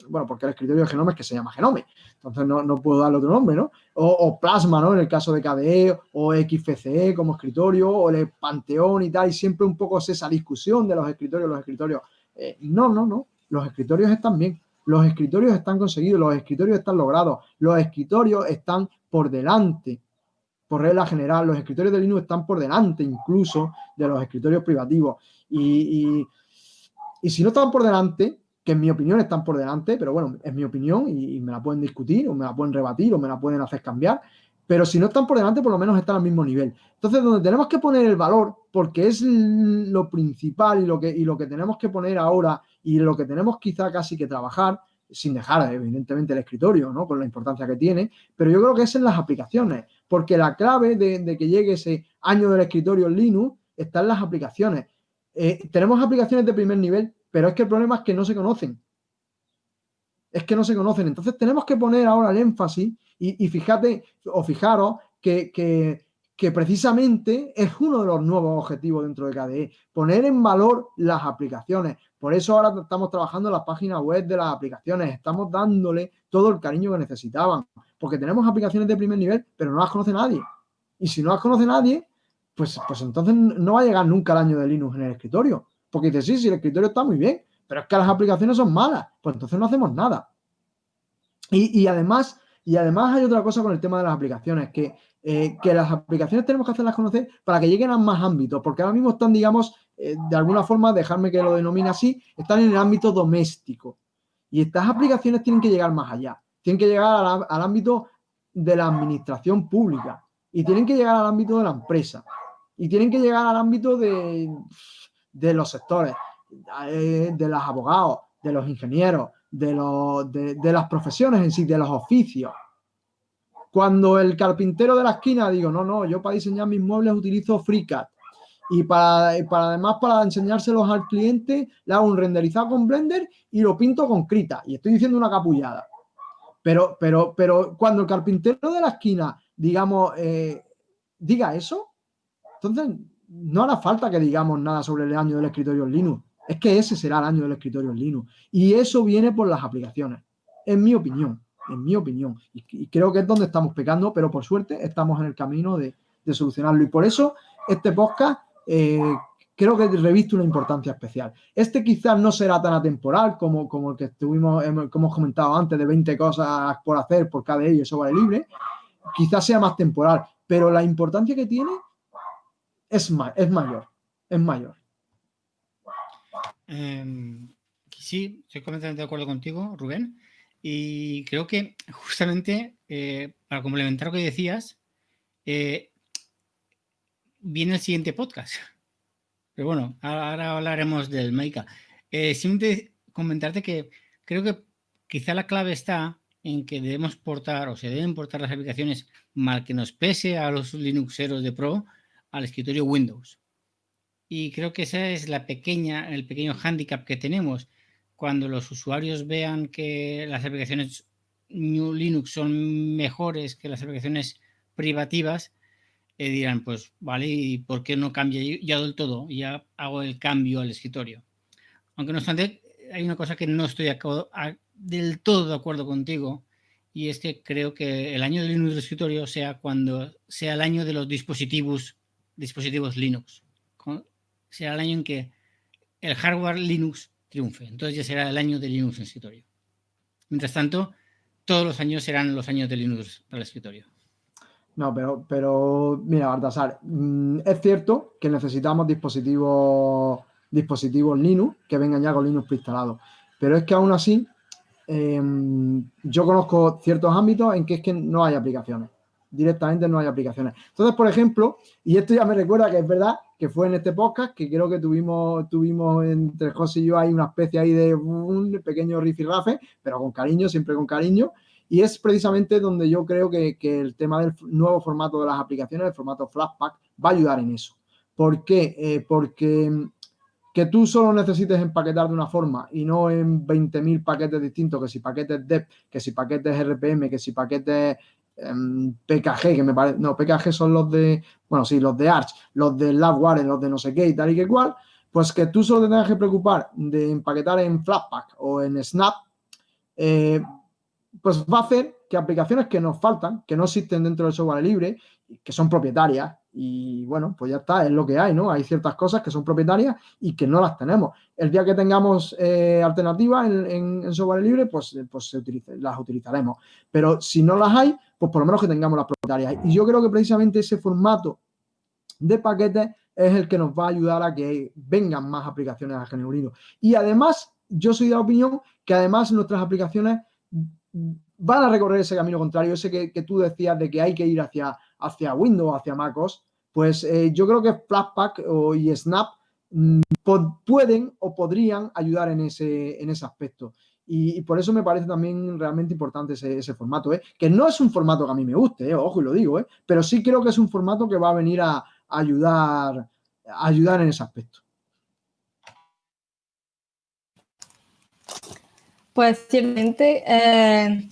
bueno, porque el escritorio de Genome es que se llama Genome, entonces no, puedo darle otro nombre, ¿no? O, Plasma, ¿no? En el caso de KDE, o XFCE como escritorio, o el Panteón y tal, y siempre un poco es esa discusión de los escritorios, los escritorios. no, no, no, los escritorios están bien. Los escritorios están conseguidos, los escritorios están logrados, los escritorios están por delante, por regla general, los escritorios de Linux están por delante incluso de los escritorios privativos. Y, si no están por delante, que en mi opinión están por delante, pero bueno, es mi opinión y, me la pueden discutir o me la pueden rebatir o me la pueden hacer cambiar, pero si no están por delante, por lo menos están al mismo nivel. Entonces, donde tenemos que poner el valor, porque es lo principal y lo que, y lo que tenemos que poner ahora y lo que tenemos quizá casi que trabajar, sin dejar evidentemente el escritorio, ¿no? Con la importancia que tiene, pero yo creo que es en las aplicaciones, porque la clave de, que llegue ese año del escritorio en Linux está en las aplicaciones. Eh, tenemos aplicaciones de primer nivel, pero es que el problema es que no se conocen. Es que no se conocen. Entonces tenemos que poner ahora el énfasis y, fíjate, o fijaros, que, que precisamente es uno de los nuevos objetivos dentro de KDE, poner en valor las aplicaciones. Por eso ahora estamos trabajando en las páginas web de las aplicaciones, estamos dándole todo el cariño que necesitaban, porque tenemos aplicaciones de primer nivel, pero no las conoce nadie. Y si no las conoce nadie, pues, pues entonces no va a llegar nunca el año de Linux en el escritorio. Porque dice, sí, sí, el escritorio está muy bien, pero es que las aplicaciones son malas, pues entonces no hacemos nada. Y, además, y además hay otra cosa con el tema de las aplicaciones, que, eh, que las aplicaciones tenemos que hacerlas conocer para que lleguen a más ámbitos, porque ahora mismo están, digamos, eh, de alguna forma, dejarme que lo denomine así, están en el ámbito doméstico. Y estas aplicaciones tienen que llegar más allá, tienen que llegar al, ámbito de la administración pública y tienen que llegar al ámbito de la empresa y tienen que llegar al ámbito de, de los sectores, eh, de los abogados, de los ingenieros, de, los, de, de, las profesiones en sí, de los oficios. Cuando el carpintero de la esquina digo, no, no, yo para diseñar mis muebles utilizo FreeCAD y para, para, además para enseñárselos al cliente le hago un renderizado con Blender y lo pinto con Krita y estoy diciendo una capullada. Pero, pero, pero cuando el carpintero de la esquina, digamos, eh, diga eso, entonces no hará falta que digamos nada sobre el año del escritorio en Linux. Es que ese será el año del escritorio en Linux. Y eso viene por las aplicaciones, en mi opinión, en mi opinión. Y, creo que es donde estamos pecando, pero por suerte estamos en el camino de, de solucionarlo. Y por eso este podcast eh, creo que reviste una importancia especial. Este quizás no será tan atemporal como, como el que estuvimos, como hemos comentado antes, de 20 cosas por hacer por cada ello, eso vale libre. Quizás sea más temporal, pero la importancia que tiene es, es mayor, es mayor. Em, sí, estoy completamente de acuerdo contigo, Rubén. Y creo que justamente eh, para complementar lo que decías, eh, viene el siguiente podcast. Pero bueno, ahora hablaremos del Maika. Eh, simplemente comentarte que creo que quizá la clave está en que debemos portar o se deben portar las aplicaciones mal que nos pese a los Linuxeros de Pro al escritorio Windows. Y creo que ese es la pequeña, el pequeño hándicap que tenemos. Cuando los usuarios vean que las aplicaciones New Linux son mejores que las aplicaciones privativas, eh, dirán, pues vale, ¿y por qué no cambia ya del todo? Ya hago el cambio al escritorio. Aunque no obstante, hay una cosa que no estoy del todo de acuerdo contigo y es que creo que el año del Linux del escritorio sea cuando sea el año de los dispositivos, dispositivos Linux. Será el año en que el hardware Linux triunfe. Entonces ya será el año de Linux en escritorio. Mientras tanto, todos los años serán los años de Linux para el escritorio. No, pero, pero mira, Baltasar, mm, es cierto que necesitamos dispositivos, dispositivos Linux que vengan ya con Linux preinstalado. Pero es que aún así, em, yo conozco ciertos ámbitos en que es que no hay aplicaciones. Directamente no hay aplicaciones. Entonces, por ejemplo, y esto ya me recuerda que es verdad que fue en este podcast que creo que tuvimos, tuvimos entre José y yo hay una especie ahí de un pequeño rifirrafe, pero con cariño, siempre con cariño. Y es precisamente donde yo creo que, el tema del nuevo formato de las aplicaciones, el formato Flashpack, va a ayudar en eso. ¿Por qué? Eh, porque mm, que tú solo necesites empaquetar de una forma y no en 20.000 paquetes distintos, que si paquetes DEP, que si paquetes RPM, que si paquetes em, PKG, que me parece, no, PKG son los de, bueno, sí, los de Arch, los de LabWare, los de no sé qué y tal y que cual, pues que tú solo te tengas que preocupar de empaquetar en Flashpack o en Snap, eh, pues va a hacer que aplicaciones que nos faltan, que no existen dentro del software libre, que son propietarias, y bueno, pues ya está, es lo que hay, ¿no? Hay ciertas cosas que son propietarias y que no las tenemos. El día que tengamos eh, alternativas en, software libre, pues, pues se las utilizaremos. Pero si no las hay, pues por lo menos que tengamos las propietarias. Y yo creo que precisamente ese formato de paquetes es el que nos va a ayudar a que vengan más aplicaciones a Genuino. Y además, yo soy de la opinión que además nuestras aplicaciones van a recorrer ese camino contrario, ese que, tú decías de que hay que ir hacia, hacia Windows, hacia MacOS, pues eh, yo creo que Flashpack o, y Snap mm, pueden o podrían ayudar en ese, en ese aspecto. Y, por eso me parece también realmente importante ese, formato, ¿eh? que no es un formato que a mí me guste, ¿eh? ojo y lo digo, ¿eh? pero sí creo que es un formato que va a venir a, ayudar, ayudar en ese aspecto. Pues ciertamente, eh,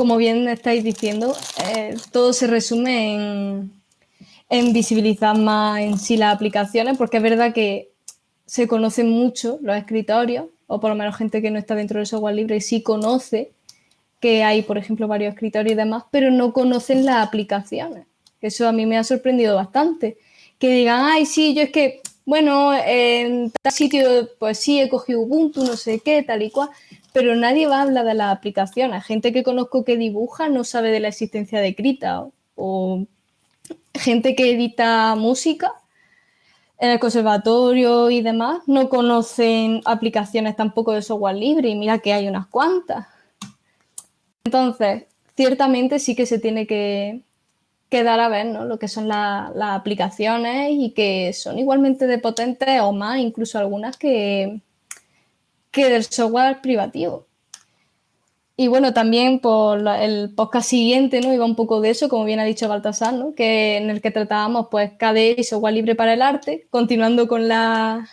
como bien estáis diciendo, eh, todo se resume en, visibilizar más en sí las aplicaciones, porque es verdad que se conocen mucho los escritorios, o por lo menos gente que no está dentro del software libre sí conoce que hay, por ejemplo, varios escritorios y demás, pero no conocen las aplicaciones. Eso a mí me ha sorprendido bastante. Que digan, ay, sí, yo es que bueno, en tal sitio, pues sí, he cogido Ubuntu, no sé qué, tal y cual, pero nadie va a hablar de las aplicaciones. Gente que conozco que dibuja no sabe de la existencia de Krita o gente que edita música en el conservatorio y demás no conocen aplicaciones tampoco de software libre y mira que hay unas cuantas. Entonces, ciertamente sí que se tiene que, dar a ver lo que son las aplicaciones y que son igualmente de potentes o más, incluso algunas que, que del software privativo. Y bueno, también por el podcast siguiente, ¿no? Iba un poco de eso, como bien ha dicho Baltasar, ¿no? Que en el que tratábamos, pues, KDE y software libre para el arte, continuando con la,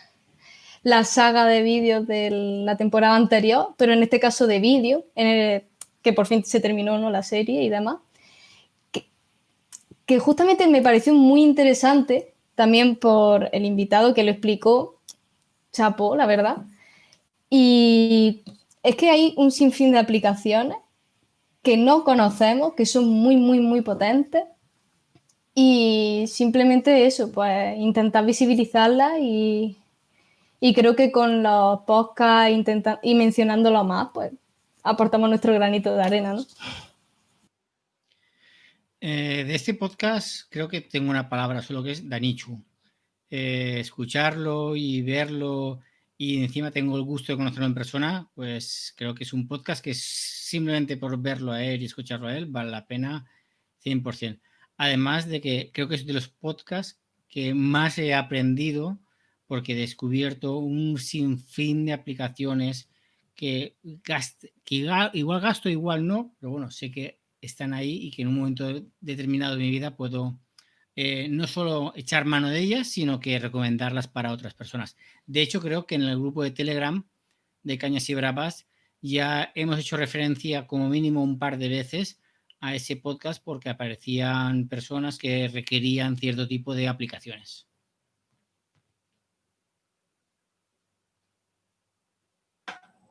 la saga de vídeos de la temporada anterior, pero en este caso de vídeo, que por fin se terminó, ¿no? La serie y demás. Que, justamente me pareció muy interesante, también por el invitado que lo explicó, Chapo, la verdad. Y es que hay un sinfín de aplicaciones que no conocemos, que son muy, muy, muy potentes. Y simplemente eso, pues intentar visibilizarlas y, creo que con los podcasts y mencionándolo más, pues aportamos nuestro granito de arena, ¿no? Eh, de este podcast creo que tengo una palabra solo que es Danichu. Eh, escucharlo y verlo y encima tengo el gusto de conocerlo en persona, pues creo que es un podcast que simplemente por verlo a él y escucharlo a él vale la pena 100%. Además de que creo que es de los podcasts que más he aprendido porque he descubierto un sinfín de aplicaciones que, igual gasto, igual no, pero bueno, sé que están ahí y que en un momento determinado de mi vida puedo eh, no solo echar mano de ellas, sino que recomendarlas para otras personas. De hecho, creo que en el grupo de Telegram de Cañas y Bravas ya hemos hecho referencia como mínimo un par de veces a ese podcast porque aparecían personas que requerían cierto tipo de aplicaciones.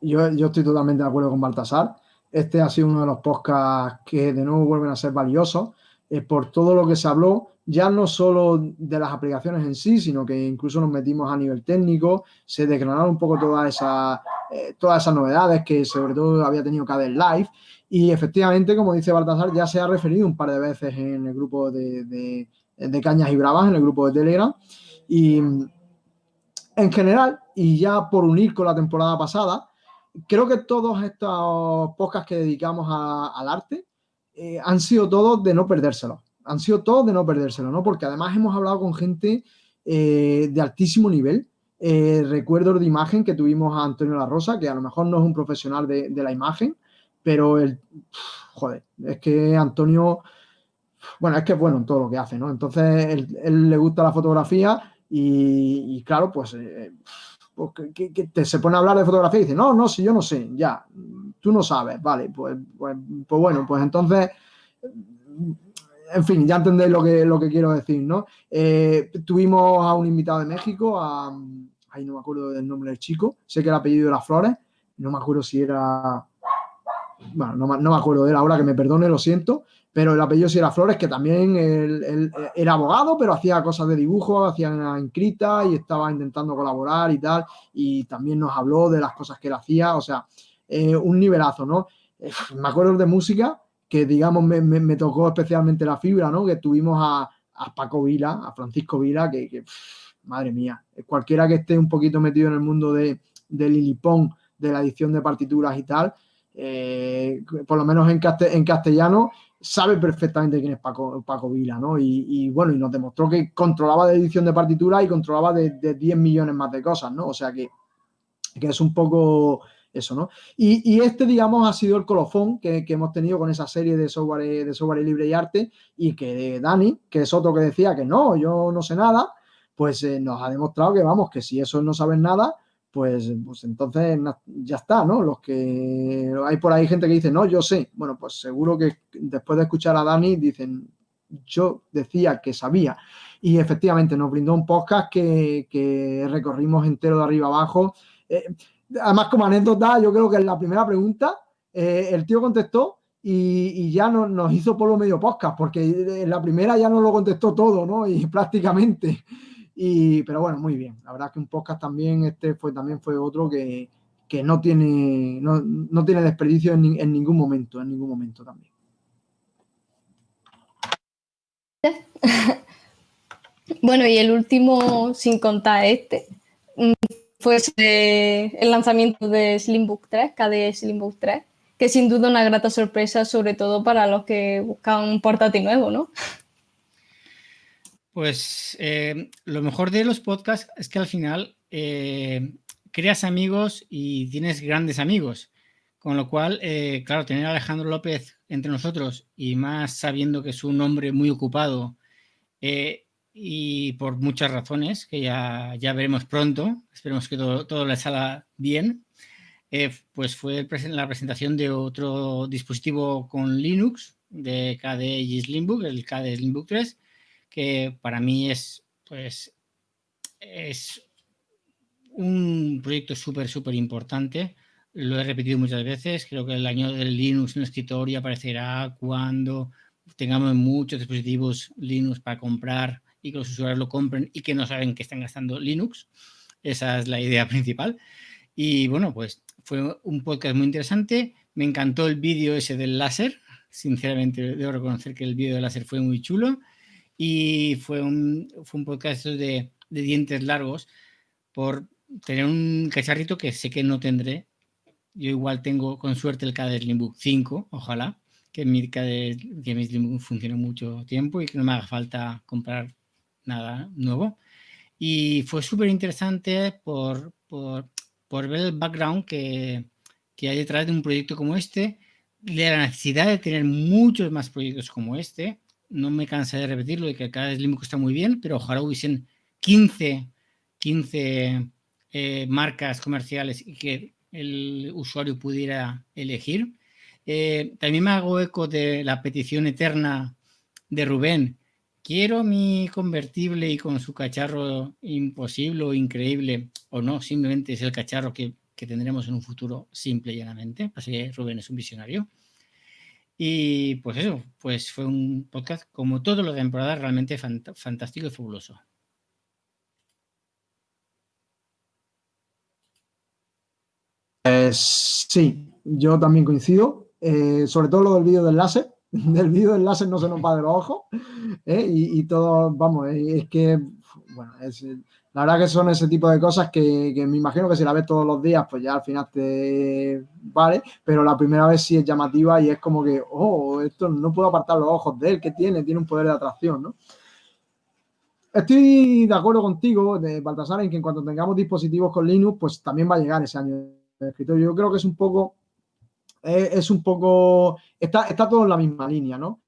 Yo, yo, estoy totalmente de acuerdo con Baltasar. Este ha sido uno de los podcasts que de nuevo vuelven a ser valiosos eh, por todo lo que se habló ya no solo de las aplicaciones en sí, sino que incluso nos metimos a nivel técnico, se desgranaron un poco todas esas, eh, todas esas novedades que sobre todo había tenido KDE Live. Y efectivamente, como dice Baltasar, ya se ha referido un par de veces en el grupo de, de, Cañas y Bravas, en el grupo de Telegram. Y en general, y ya por unir con la temporada pasada, creo que todos estos podcasts que dedicamos al arte eh, han sido todos de no perdérselos han sido todos de no perdérselo, ¿no? Porque además hemos hablado con gente eh, de altísimo nivel. Eh, recuerdo de imagen que tuvimos a Antonio La Rosa, que a lo mejor no es un profesional de, la imagen, pero el, joder, es que Antonio, bueno, es que es bueno en todo lo que hace, ¿no? Entonces, él, le gusta la fotografía y, claro, pues, eh, pues que, se pone a hablar de fotografía y dice, no, no, si yo no sé, ya, tú no sabes, vale, pues, pues, pues bueno, pues entonces en fin, ya entendéis lo que, lo que quiero decir, ¿no? Eh, tuvimos a un invitado de México, a, ahí no me acuerdo del nombre del chico, sé que el apellido era Flores, no me acuerdo si era, bueno, no, me acuerdo de él ahora, que me perdone, lo siento, pero el apellido sí era Flores, que también él, era abogado, pero hacía cosas de dibujo, hacía inscrita y estaba intentando colaborar y tal, y también nos habló de las cosas que él hacía, o sea, eh, un nivelazo, ¿no? Eh, me acuerdo de música, que digamos me, tocó especialmente la fibra, ¿no? Que tuvimos a, Paco Vila, a Francisco Vila, que, madre mía, cualquiera que esté un poquito metido en el mundo de, de Lilipón, de la edición de partituras y tal, eh, por lo menos en, en, castellano, sabe perfectamente quién es Paco, Paco Vila, ¿no? Y, bueno, y nos demostró que controlaba de edición de partituras y controlaba de, de 10 millones más de cosas, ¿no? O sea que, que es un poco eso, ¿no? Y, este, digamos, ha sido el colofón que, hemos tenido con esa serie de software, de software libre y arte y que Dani, que es otro que decía que no, yo no sé nada, pues eh, nos ha demostrado que, vamos, que si eso no saben nada, pues, pues entonces ya está, ¿no? Los que hay por ahí gente que dice, no, yo sé. Bueno, pues seguro que después de escuchar a Dani dicen, yo decía que sabía. Y efectivamente nos brindó un podcast que, recorrimos entero de arriba abajo. Eh, Además, como anécdota, yo creo que en la primera pregunta eh, el tío contestó y, ya no, nos hizo por lo medio podcast, porque en la primera ya no lo contestó todo, ¿no? Y prácticamente. Y, pero bueno, muy bien. La verdad que un podcast también, este fue, también fue otro que, que no, tiene, no, no tiene desperdicio en, ningún momento, en ningún momento también. Bueno, y el último, sin contar este, mm, fue el lanzamiento de Slimbook 3, KDE Slimbook 3, que sin duda una grata sorpresa, sobre todo para los que buscan un portátil nuevo, ¿no? Pues eh, lo mejor de los podcasts es que al final eh, creas amigos y tienes grandes amigos. Con lo cual, eh, claro, tener a Alejandro López entre nosotros y más sabiendo que es un hombre muy ocupado y por muchas razones que ya, ya veremos pronto, esperemos que todo, todo le salga bien, pues fue la presentación de otro dispositivo con Linux de KDE Slimbook, el KDE Slimbook 3, que para mí es, pues, es un proyecto súper, súper importante. Lo he repetido muchas veces. Creo que el año del Linux en el escritorio aparecerá cuando tengamos muchos dispositivos Linux para comprar y que los usuarios lo compren y que no saben que están gastando Linux. Esa es la idea principal. Y bueno, pues fue un podcast muy interesante. Me encantó el vídeo ese del láser. Sinceramente, debo reconocer que el vídeo del láser fue muy chulo. Y fue un, fue un podcast de, de dientes largos por tener un cacharrito que sé que no tendré. Yo igual tengo con suerte el KDE Slimbook 5, ojalá, que mi, KDE, que mi Slimbook funcione mucho tiempo y que no me haga falta comprar nada nuevo. Y fue súper interesante por, por, por, ver el background que, que, hay detrás de un proyecto como este, de la necesidad de tener muchos más proyectos como este. No me cansa de repetirlo, de que cada Slimbook está muy bien, pero ojalá hubiesen 15, 15 eh, marcas comerciales y que el usuario pudiera elegir. Eh, también me hago eco de la petición eterna de Rubén quiero mi convertible y con su cacharro imposible o increíble, o no, simplemente es el cacharro que, tendremos en un futuro simple y llanamente. Así que Rubén es un visionario. Y pues eso, pues fue un podcast como todo lo de temporada realmente fantástico y fabuloso. Sí, yo también coincido, eh, sobre todo lo del vídeo de enlace, del vídeo del láser no se nos va de los ojos ¿eh? y, todo, vamos, es que, bueno, es, la verdad que son ese tipo de cosas que, me imagino que si la ves todos los días, pues ya al final te vale, pero la primera vez sí es llamativa y es como que, oh, esto no puedo apartar los ojos de él, que tiene? Tiene un poder de atracción, ¿no? Estoy de acuerdo contigo, de Baltasar, en que en cuanto tengamos dispositivos con Linux, pues también va a llegar ese año de escritorio. Yo creo que es un poco es, un poco, está, está todo en la misma línea, ¿no?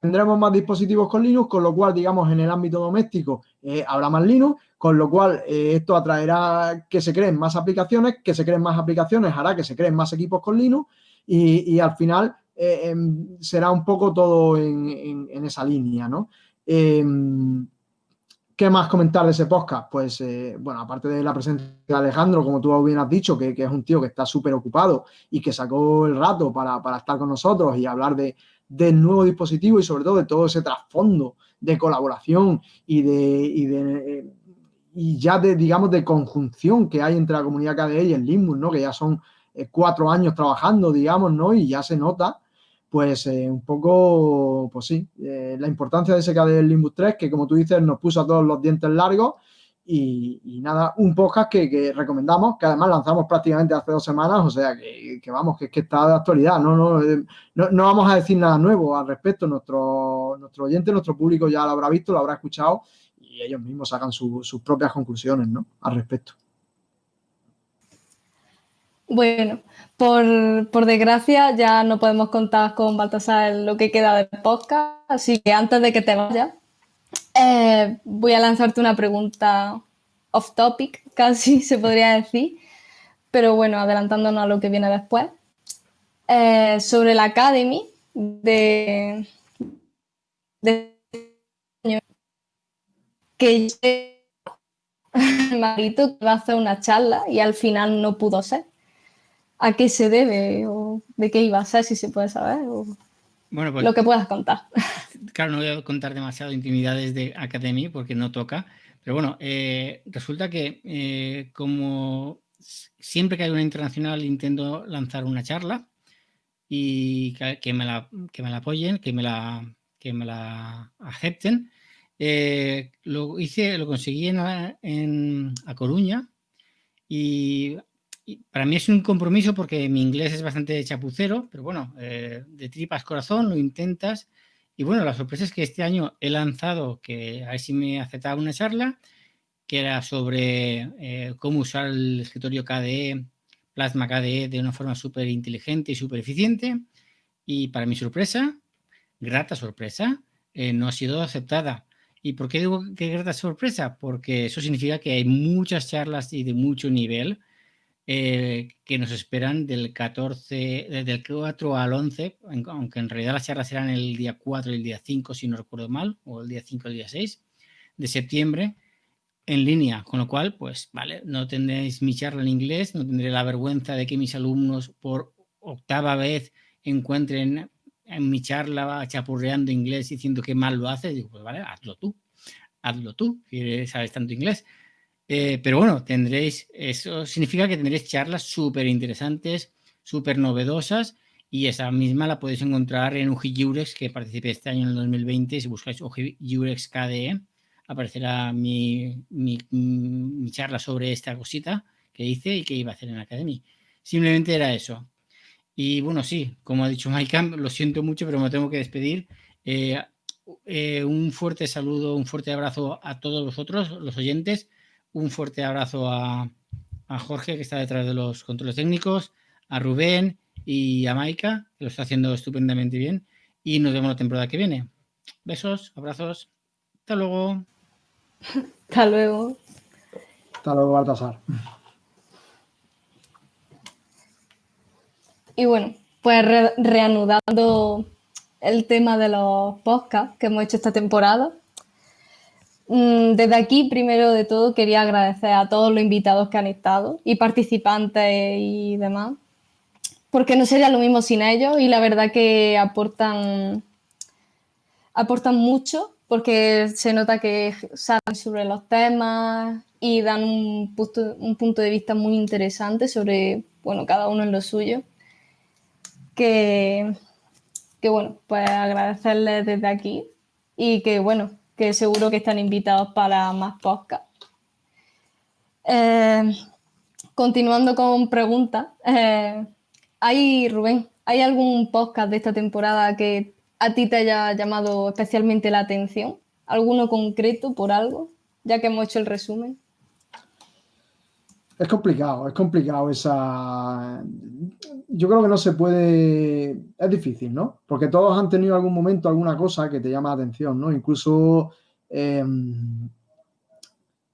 Tendremos más dispositivos con Linux, con lo cual, digamos, en el ámbito doméstico eh, habrá más Linux, con lo cual eh, esto atraerá que se creen más aplicaciones, que se creen más aplicaciones hará que se creen más equipos con Linux y, al final eh, em, será un poco todo en, esa línea, ¿no? Em, ¿Qué más comentar de ese podcast? Pues, bueno, aparte de la presencia de Alejandro, como tú bien has dicho, que, es un tío que está súper ocupado y que sacó el rato para, estar con nosotros y hablar de, del nuevo dispositivo y sobre todo de todo ese trasfondo de colaboración y de, y de y ya de, digamos, de conjunción que hay entre la comunidad KDE y el Limbus, ¿no? Que ya son eh, cuatro años trabajando, digamos, ¿no? Y ya se nota pues eh, un poco, pues sí, eh, la importancia de ese del Limbus 3, que como tú dices, nos puso a todos los dientes largos y, nada, un podcast que, recomendamos, que además lanzamos prácticamente hace dos semanas, o sea, que, vamos, que, que está de actualidad, no, no, eh, no, no, vamos a decir nada nuevo al respecto, nuestro, nuestro oyente, nuestro público ya lo habrá visto, lo habrá escuchado y ellos mismos sacan sus propias conclusiones, ¿no? Al respecto. Bueno, por, desgracia ya no podemos contar con Baltasar lo que queda del podcast, así que antes de que te vayas, eh, voy a lanzarte una pregunta off topic, casi se podría decir, pero bueno, adelantándonos a lo que viene después, eh, sobre la Academy de, de que Marito va a hacer una charla y al final no pudo ser a qué se debe o de qué iba a ser, si se puede saber. Bueno, pues, lo que puedas contar. Claro, no voy a contar demasiado intimidades de Academy porque no toca, Pero bueno, eh, resulta que eh, como siempre que hay una internacional intento lanzar una charla y que, me, la, que me la apoyen, que me la, que me la acepten. Eh, lo hice, lo conseguí en, A Coruña y, para mí es un compromiso porque mi inglés es bastante chapucero, pero bueno, de tripas corazón lo intentas y bueno, la sorpresa es que este año he lanzado, que a ver si me aceptaba una charla, que era sobre eh, cómo usar el escritorio KDE, Plasma KDE, de una forma súper inteligente y súper eficiente. Y para mi sorpresa, grata sorpresa, eh, no ha sido aceptada. ¿Y por qué digo que grata sorpresa? Porque eso significa que hay muchas charlas y de mucho nivel eh, que nos esperan del 14, desde el 4 al 11, aunque en realidad las charlas serán el día 4 y el día 5, si no recuerdo mal, o el día 5 y el día 6 de septiembre, en línea, con lo cual, pues, vale, no tendréis mi charla en inglés, no tendré la vergüenza de que mis alumnos por octava vez encuentren en mi charla chapurreando inglés diciendo que mal lo hace, digo, pues vale, hazlo tú, hazlo tú, si sabes tanto inglés. Eh, pero bueno, tendréis, eso significa que tendréis charlas súper interesantes, súper novedosas y esa misma la podéis encontrar en UGI que participé este año en el 2020. Si buscáis UGI KDE, aparecerá mi, mi, charla sobre esta cosita que hice y que iba a hacer en la academia. Simplemente era eso. Y bueno, sí, como ha dicho Mike, lo siento mucho, pero me tengo que despedir. Eh, eh, un fuerte saludo, un fuerte abrazo a todos vosotros, los oyentes un fuerte abrazo a, Jorge, que está detrás de los controles técnicos, a Rubén y a Maika, que lo está haciendo estupendamente bien. Y nos vemos la temporada que viene. Besos, abrazos. Hasta luego. Hasta luego. Hasta luego, Baltasar. Y bueno, pues reanudando el tema de los podcasts que hemos hecho esta temporada, desde aquí, primero de todo, quería agradecer a todos los invitados que han estado y participantes y demás, porque no sería lo mismo sin ellos y la verdad que aportan, aportan mucho porque se nota que saben sobre los temas y dan un punto, un punto de vista muy interesante sobre, bueno, cada uno en lo suyo. Que, que bueno, pues agradecerles desde aquí y que bueno, que seguro que están invitados para más podcasts. Eh, continuando con preguntas, eh, ¿hay, Rubén, ¿hay algún podcast de esta temporada que a ti te haya llamado especialmente la atención? ¿Alguno concreto por algo? Ya que hemos hecho el resumen. Es complicado, es complicado esa... Yo creo que no se puede... Es difícil, ¿no? Porque todos han tenido algún momento alguna cosa que te llama la atención, ¿no? Incluso... Em,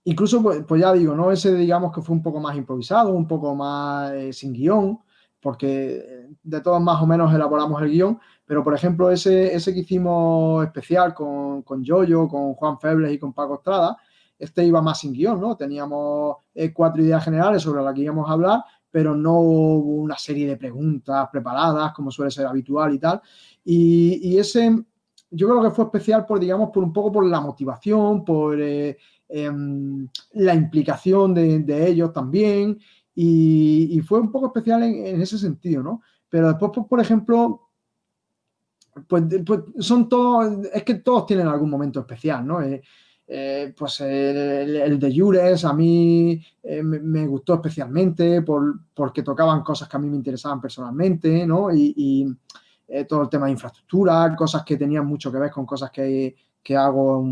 incluso, pues, pues, ya digo, ¿no? Ese digamos que fue un poco más improvisado, un poco más eh, sin guion, porque de todos más o menos elaboramos el guion, pero por ejemplo ese, ese que hicimos especial con, con Yoyo, con Juan Febles y con Paco Estrada, este iba más sin guion, ¿no? Teníamos eh, cuatro ideas generales sobre las que íbamos a hablar, pero no hubo una serie de preguntas preparadas, como suele ser habitual y tal. Y, ese, yo creo que fue especial por, digamos, por un poco por la motivación, por eh, em, la implicación de, ellos también, y, fue un poco especial en, ese sentido, ¿no? Pero después, pues, por ejemplo, pues, pues, son todos, es que todos tienen algún momento especial, ¿no? Eh, eh, pues el, de Jures a mí eh, me, gustó especialmente por, porque tocaban cosas que a mí me interesaban personalmente, ¿no? Y, eh, todo el tema de infraestructura, cosas que tenían mucho que ver con cosas que, hago,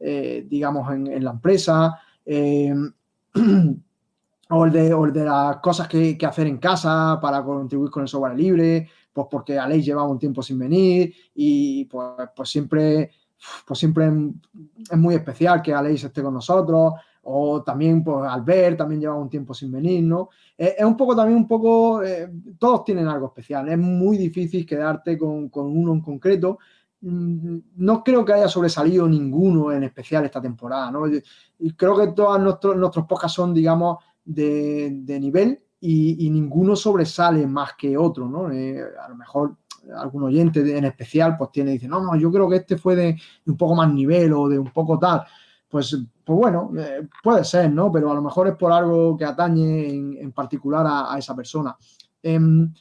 digamos, en, la empresa. o el, de, las cosas que, hacer en casa para contribuir con el software libre, pues porque Aleix llevaba un tiempo sin venir y pues, pues siempre pues siempre es muy especial que Aleix esté con nosotros, o también pues Albert también lleva un tiempo sin venir, ¿no? Es, un poco también un poco, eh, todos tienen algo especial, es muy difícil quedarte con, uno en concreto, mm, no creo que haya sobresalido ninguno en especial esta temporada, ¿no? Y creo que todos nuestros, nuestros podcasts son, digamos, de, nivel y, ninguno sobresale más que otro, ¿no? Eh, a lo mejor algún oyente en especial, pues tiene, dice, no, no, yo creo que este fue de, un poco más nivel o de un poco tal. pues, pues bueno, eh, puede ser, ¿no? Pero a lo mejor es por algo que atañe en, particular a, esa persona. Em,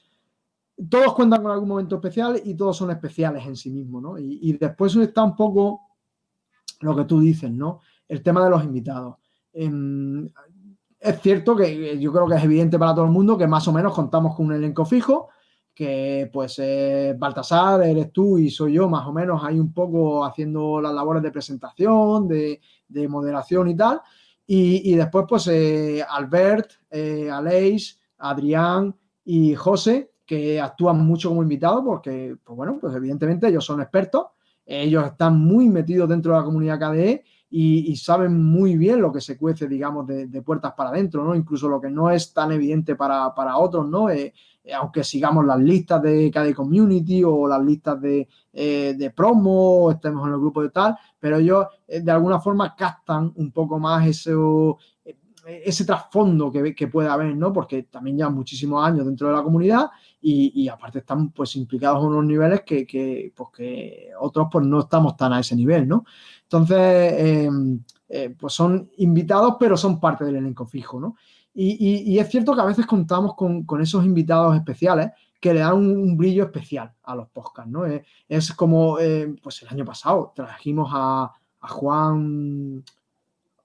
todos cuentan con algún momento especial y todos son especiales en sí mismos, ¿no? Y, y, después está un poco lo que tú dices, ¿no? El tema de los invitados. Em, es cierto que yo creo que es evidente para todo el mundo que más o menos contamos con un elenco fijo, que pues eh, Baltasar, eres tú y soy yo más o menos ahí un poco haciendo las labores de presentación, de, moderación y tal. Y, después pues eh, Albert, eh, Aleix, Adrián y José, que actúan mucho como invitados porque, pues bueno, pues evidentemente ellos son expertos, ellos están muy metidos dentro de la comunidad KDE y, saben muy bien lo que se cuece, digamos, de, puertas para adentro, ¿no? Incluso lo que no es tan evidente para, otros, ¿no? Eh, eh, aunque sigamos las listas de KDE Community o las listas de, eh, promo, estemos en el grupo de tal, pero ellos de alguna forma captan un poco más eso, ese trasfondo que, que puede haber, ¿no? Porque también llevan muchísimos años dentro de la comunidad y, aparte están pues implicados en unos niveles que, pues, que otros pues no estamos tan a ese nivel, ¿no? Entonces, eh, pues son invitados, pero son parte del elenco fijo, ¿no? Y, es cierto que a veces contamos con, esos invitados especiales que le dan un, brillo especial a los podcasts, ¿no? Es, como, eh, pues el año pasado trajimos a, Juan,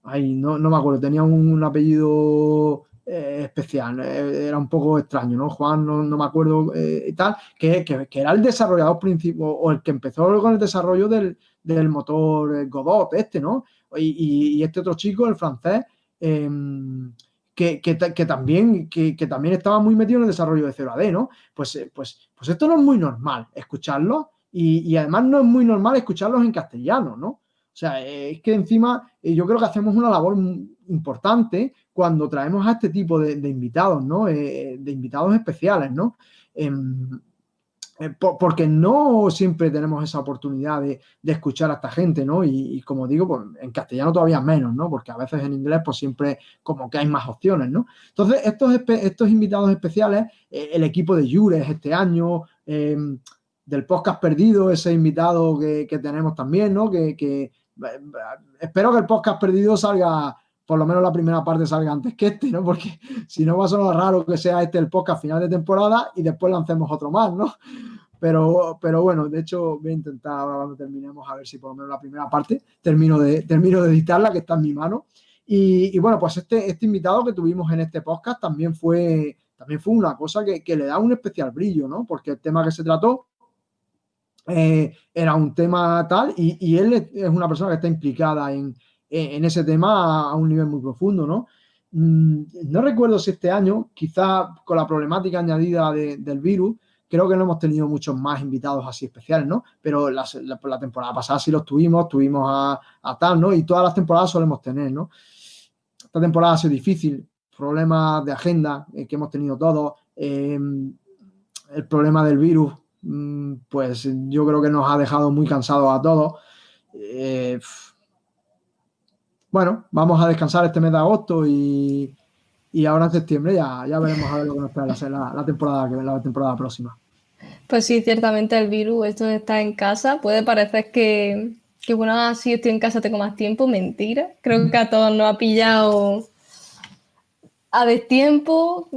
ay, no, no, me acuerdo, tenía un, apellido eh, especial, era un poco extraño, ¿no? Juan, no, me acuerdo y tal, que, que, era el desarrollador principal, o el que empezó con el desarrollo del, motor eh, Godot, este, ¿no? Y, este otro chico, el francés, em, que, también, que, también estaba muy metido en el desarrollo de 0AD, ¿no? Pues, eh, pues, pues esto no es muy normal escucharlo y, además no es muy normal escucharlos en castellano, ¿no? O sea, es que encima eh, yo creo que hacemos una labor importante cuando traemos a este tipo de, invitados, ¿no? de invitados especiales, ¿no? Em, eh, porque no siempre tenemos esa oportunidad de, escuchar a esta gente, ¿no? Y, como digo, pues en castellano todavía menos, ¿no? Porque a veces en inglés pues siempre como que hay más opciones, ¿no? Entonces, estos, estos invitados especiales, eh, el equipo de Jures este año, em, del podcast perdido, ese invitado que, tenemos también, ¿no? Que, que eh, espero que el podcast perdido salga por lo menos la primera parte salga antes que este, ¿no? Porque si no va a sonar raro que sea este el podcast final de temporada y después lancemos otro más, ¿no? Pero, pero bueno, de hecho voy a intentar ahora cuando terminemos a ver si por lo menos la primera parte termino de, termino de editarla, que está en mi mano. Y, bueno, pues este, este invitado que tuvimos en este podcast también fue, también fue una cosa que, le da un especial brillo, ¿no? Porque el tema que se trató eh, era un tema tal y, y él es una persona que está implicada en, en ese tema a un nivel muy profundo, ¿no? Mm, no recuerdo si este año, quizá con la problemática añadida del virus, creo que no hemos tenido muchos más invitados así especiales, ¿no? Pero la, temporada pasada sí los tuvimos, tuvimos a, tal, ¿no? Y todas las temporadas solemos tener, ¿no? Esta temporada ha sido difícil, problemas de agenda eh, que hemos tenido todos, em, el problema del virus, mm, pues yo creo que nos ha dejado muy cansados a todos. Eh, bueno, vamos a descansar este mes de agosto y, ahora en septiembre ya, ya veremos a ver lo que nos espera la, la, temporada, la temporada próxima. Pues sí, ciertamente el virus, esto estar en casa, puede parecer que, que bueno, si estoy en casa tengo más tiempo, mentira. Creo que a todos nos ha pillado a destiempo,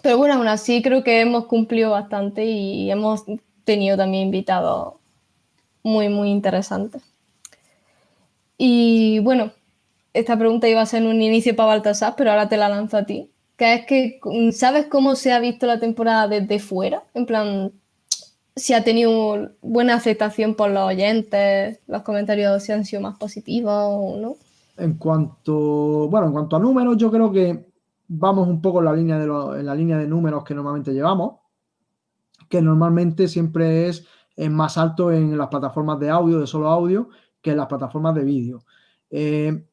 pero bueno, aún así creo que hemos cumplido bastante y hemos tenido también invitados muy, muy interesantes. Y bueno, esta pregunta iba a ser un inicio para Baltasar, pero ahora te la lanzo a ti. Que es que, ¿sabes cómo se ha visto la temporada desde fuera? En plan, si ha tenido buena aceptación por los oyentes, los comentarios si han sido más positivos o no. En cuanto, bueno, en cuanto a números, yo creo que vamos un poco en la línea de, en la línea de números que normalmente llevamos, que normalmente siempre es, es más alto en las plataformas de audio, de solo audio, que las plataformas de vídeo. Eh,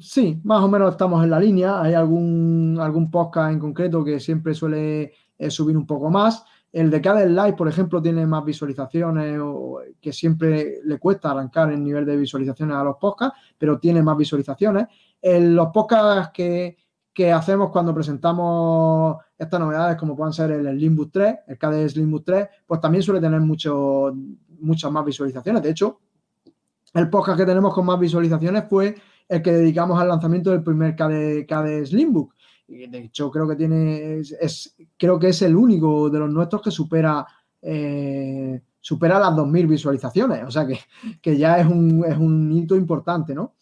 sí, más o menos estamos en la línea. Hay algún, algún podcast en concreto que siempre suele eh, subir un poco más. El de cada Live, por ejemplo, tiene más visualizaciones o que siempre le cuesta arrancar el nivel de visualizaciones a los podcasts, pero tiene más visualizaciones. En los podcasts que, hacemos cuando presentamos estas novedades, como puedan ser el Slimbus 3, el KDE Slimbus 3, pues también suele tener mucho, muchas más visualizaciones. De hecho, el podcast que tenemos con más visualizaciones fue el que dedicamos al lanzamiento del primer KD, KD Slimbook. De hecho, creo que tiene, es, creo que es el único de los nuestros que supera, eh, supera las 2.000 visualizaciones. O sea que, que ya es un, es un, hito importante, ¿no?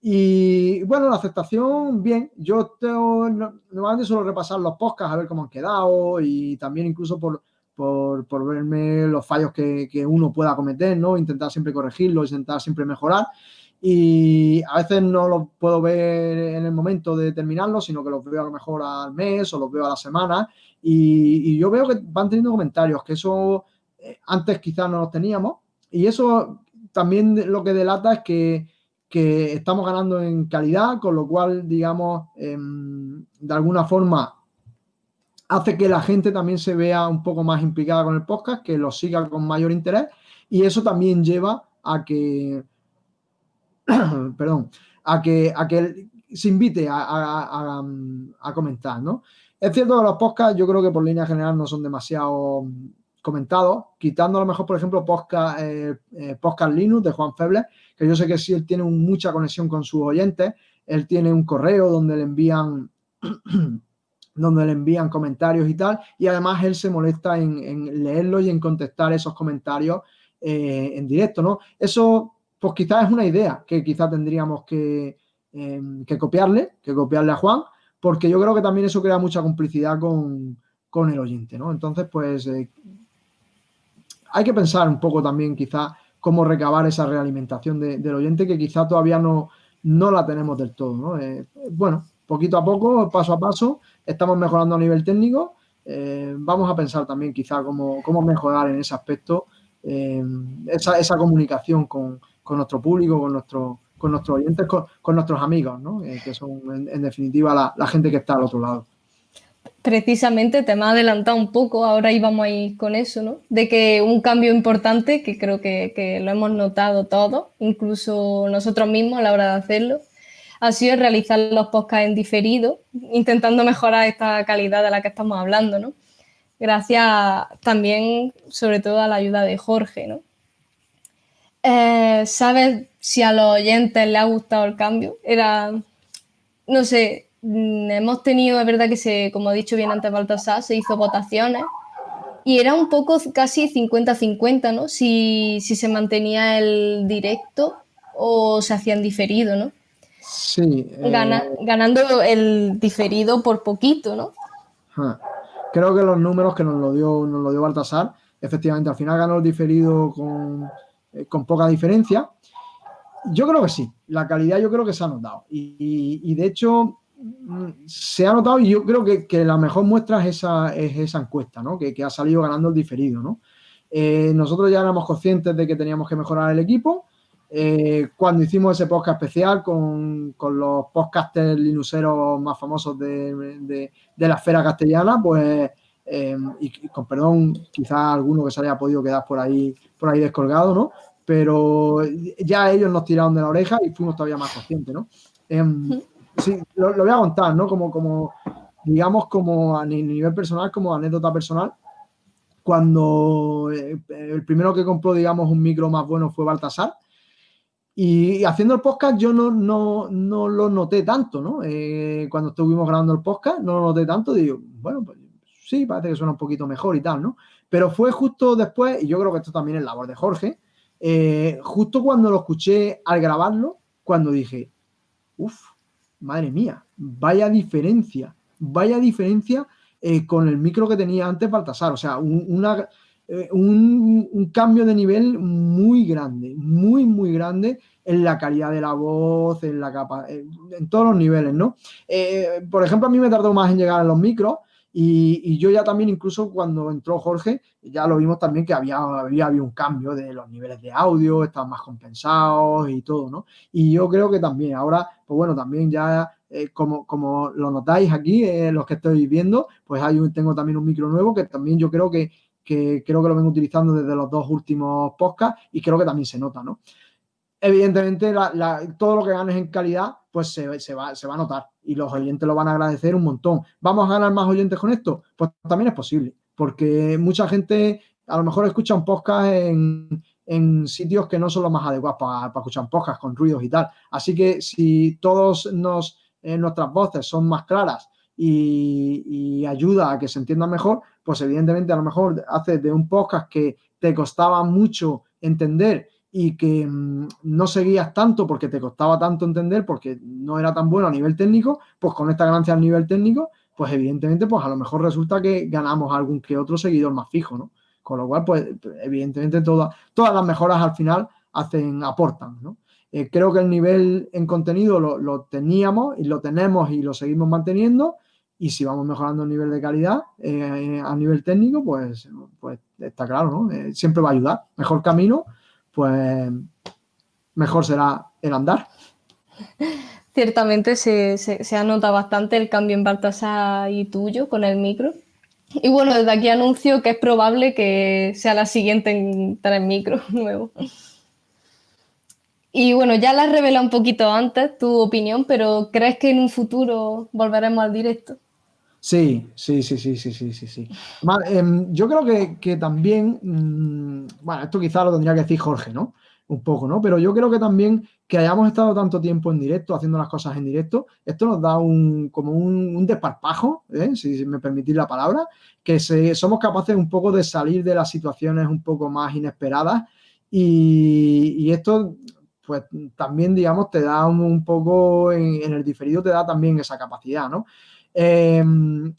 Y bueno, la aceptación, bien. Yo tengo, normalmente suelo repasar los podcasts a ver cómo han quedado y también incluso por, por, verme los fallos que, uno pueda cometer, ¿no? Intentar siempre corregirlos, intentar siempre mejorar. Y a veces no los puedo ver en el momento de terminarlos, sino que los veo a lo mejor al mes o los veo a la semana. Y, yo veo que van teniendo comentarios, que eso eh, antes quizás no los teníamos. Y eso también lo que delata es que, que estamos ganando en calidad, con lo cual, digamos, eh, de alguna forma hace que la gente también se vea un poco más implicada con el podcast, que lo siga con mayor interés y eso también lleva a que perdón, a que, a que se invite a, comentar, ¿no? Es cierto que los podcasts yo creo que por línea general no son demasiado comentados, quitando a lo mejor, por ejemplo, podcast, eh, eh, podcast Linux de Juan Feble, que yo sé que sí, él tiene mucha conexión con sus oyentes, él tiene un correo donde le envían donde le envían comentarios y tal, y además él se molesta en, leerlos y en contestar esos comentarios eh, en directo, ¿no? Eso pues quizás es una idea que quizás tendríamos que, em, que, copiarle, que copiarle a Juan, porque yo creo que también eso crea mucha complicidad con, con el oyente, ¿no? Entonces, pues eh, hay que pensar un poco también quizás cómo recabar esa realimentación de, del oyente que quizás todavía no, no la tenemos del todo, ¿no? Eh, bueno, poquito a poco, paso a paso, estamos mejorando a nivel técnico, eh, vamos a pensar también quizá cómo, cómo mejorar en ese aspecto esa, esa comunicación con, con nuestro público, con, nuestro, con nuestros oyentes, con, nuestros amigos, ¿no? Eh, que son en, definitiva la, gente que está al otro lado. Precisamente te me ha adelantado un poco, ahora íbamos a ir con eso, ¿no? De que un cambio importante, que creo que, que lo hemos notado todos, incluso nosotros mismos a la hora de hacerlo, ha sido realizar los podcasts en diferido, intentando mejorar esta calidad de la que estamos hablando, ¿no? Gracias también, sobre todo, a la ayuda de Jorge, ¿no? Eh, ¿Sabes si a los oyentes les ha gustado el cambio? Era, no sé, mm, hemos tenido, es verdad que se, como ha dicho bien antes Baltasar, se hizo votaciones y era un poco casi 50-50, ¿no? Si, se mantenía el directo o se hacía en diferido, ¿no? Sí. Eh, ganando el diferido por poquito, ¿no? Creo que los números que nos lo dio, nos lo dio Baltasar, efectivamente, al final ganó el diferido con eh, con poca diferencia. Yo creo que sí, la calidad yo creo que se ha notado y, de hecho mm, se ha notado y yo creo que, la mejor muestra es esa, es esa encuesta, ¿no? que, ha salido ganando el diferido. ¿no? Eh, nosotros ya éramos conscientes de que teníamos que mejorar el equipo. Eh, cuando hicimos ese podcast especial con, los podcasters linuseros más famosos de, la esfera castellana, pues, y, con perdón, quizás alguno que se haya podido quedar por ahí por ahí descolgado, ¿no? Pero ya ellos nos tiraron de la oreja y fuimos todavía más conscientes, ¿no? Em, sí, lo, voy a contar, ¿no? Como, como, digamos, como a nivel personal, como anécdota personal. Cuando eh, el primero que compró, digamos, un micro más bueno fue Baltasar. Y haciendo el podcast yo no, no, no lo noté tanto, ¿no? Eh, cuando estuvimos grabando el podcast no lo noté tanto. Digo, bueno, pues sí, parece que suena un poquito mejor y tal, ¿no? Pero fue justo después, y yo creo que esto también es labor de Jorge, eh, justo cuando lo escuché al grabarlo, cuando dije, uff, madre mía, vaya diferencia, vaya diferencia eh, con el micro que tenía antes Baltasar. O sea, un, una, eh, un, cambio de nivel muy grande, muy, muy grande en la calidad de la voz, en la capa, en todos los niveles, ¿no? por ejemplo, a mí me tardó más en llegar a los micros, y, yo ya también, incluso cuando entró Jorge, ya lo vimos también que había, había, un cambio de los niveles de audio, estaban más compensados y todo, ¿no? Y yo creo que también, ahora, pues bueno, también ya, eh, como, como lo notáis aquí, eh, los que estoy viendo, pues hay tengo también un micro nuevo que también yo creo que, que creo que lo vengo utilizando desde los dos últimos podcasts y creo que también se nota, ¿no? Evidentemente, todo lo que ganes en calidad, pues se, va, se va a notar y los oyentes lo van a agradecer un montón. ¿Vamos a ganar más oyentes con esto? Pues también es posible, porque mucha gente a lo mejor escucha un podcast en, en sitios que no son los más adecuados para, escuchar podcasts con ruidos y tal. Así que si todos nos, eh, nuestras voces son más claras y, ayuda a que se entienda mejor, pues evidentemente a lo mejor haces de un podcast que te costaba mucho entender y que mm, no seguías tanto porque te costaba tanto entender, porque no era tan bueno a nivel técnico, pues con esta ganancia a nivel técnico, pues evidentemente, pues a lo mejor resulta que ganamos algún que otro seguidor más fijo, ¿no? Con lo cual, pues evidentemente todas todas las mejoras al final hacen, aportan, ¿no? Eh, creo que el nivel en contenido lo, lo, teníamos y lo tenemos y lo seguimos manteniendo y si vamos mejorando el nivel de calidad eh, a nivel técnico, pues, pues está claro, ¿no? Eh, siempre va a ayudar. Mejor camino, pues mejor será el andar. Ciertamente se, se, ha notado bastante el cambio en Baltasar y tuyo con el micro. Y bueno, desde aquí anuncio que es probable que sea la siguiente en tener micro nuevo. Y bueno, ya la has revelado un poquito antes tu opinión, pero ¿crees que en un futuro volveremos al directo? Sí, sí, sí, sí, sí, sí, sí, sí. Em, yo creo que, también, mm, bueno, esto quizá lo tendría que decir Jorge, ¿no? Un poco, ¿no? Pero yo creo que también que hayamos estado tanto tiempo en directo, haciendo las cosas en directo, esto nos da un, como un, desparpajo, ¿eh? si me permitís la palabra, que somos capaces un poco de salir de las situaciones un poco más inesperadas y, esto, pues también, digamos, te da un, poco, en, el diferido te da también esa capacidad, ¿no? Em,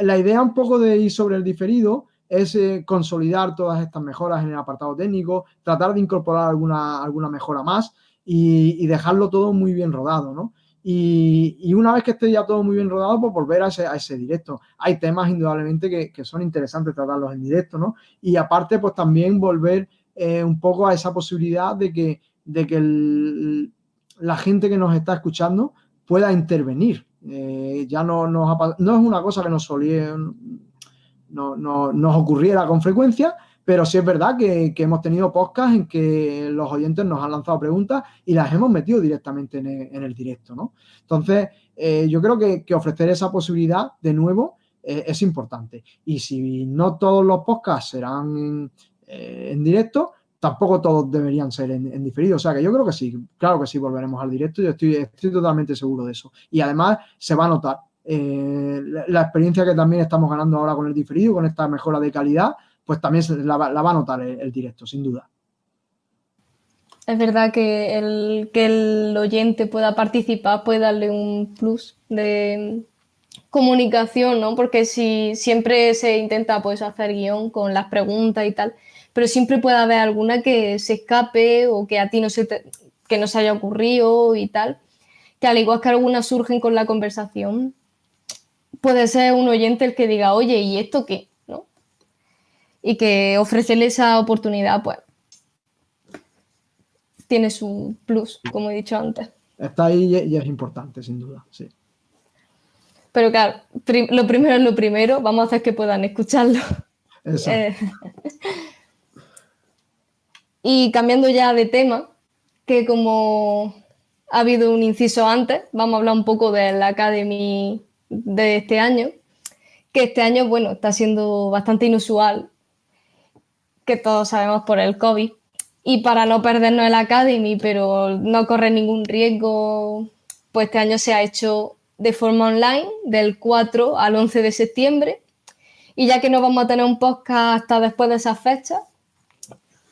la idea un poco de ir sobre el diferido es eh, consolidar todas estas mejoras en el apartado técnico, tratar de incorporar alguna, alguna mejora más y, dejarlo todo muy bien rodado, ¿no? Y, una vez que esté ya todo muy bien rodado, pues volver a ese, directo. Hay temas indudablemente que, son interesantes tratarlos en directo, ¿no? Y aparte, pues también volver eh, un poco a esa posibilidad de que, de que la gente que nos está escuchando pueda intervenir eh, ya no, no es una cosa que nos solía, no, nos ocurriera con frecuencia, pero sí es verdad que, hemos tenido podcasts en que los oyentes nos han lanzado preguntas y las hemos metido directamente en el, directo, ¿no? Entonces, eh, yo creo que, ofrecer esa posibilidad de nuevo eh, es importante. Y si no todos los podcasts serán en directo, tampoco todos deberían ser en, diferido. O sea que yo creo que sí, claro que sí volveremos al directo, yo estoy, estoy totalmente seguro de eso. Y además se va a notar eh, la, experiencia que también estamos ganando ahora con el diferido, con esta mejora de calidad, pues también la, va a notar el, directo, sin duda. Es verdad que el, que el oyente pueda participar puede darle un plus de comunicación, ¿no? Porque si siempre se intenta pues hacer guion con las preguntas y tal, pero siempre puede haber alguna que se escape o que a ti no se, que no se haya ocurrido y tal, que al igual que algunas surgen con la conversación, puede ser un oyente el que diga, oye, ¿y esto qué? ¿No? Y que ofrecerle esa oportunidad, pues, tiene su plus, como he dicho antes. Está ahí y es importante, sin duda, sí. Pero claro, lo primero es lo primero, vamos a hacer que puedan escucharlo. Exacto. Eh, y cambiando ya de tema, que como ha habido un inciso antes, vamos a hablar un poco de la Academy de este año, que este año, bueno, está siendo bastante inusual, que todos sabemos por el COVID. Y para no perdernos el Academy, pero no correr ningún riesgo, pues este año se ha hecho de forma online del 4 al 11 de septiembre. Y ya que no vamos a tener un podcast hasta después de esa fecha,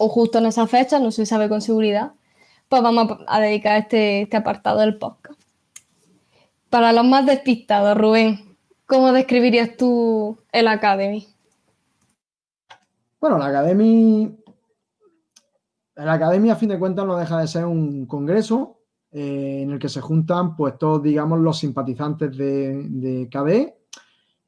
o justo en esa fecha, no se sabe con seguridad, pues vamos a dedicar este, este apartado del podcast. Para los más despistados, Rubén, ¿cómo describirías tú el Academy? Bueno, la Academy, la Academia a fin de cuentas no deja de ser un congreso eh, en el que se juntan pues todos, digamos, los simpatizantes de, de KDE.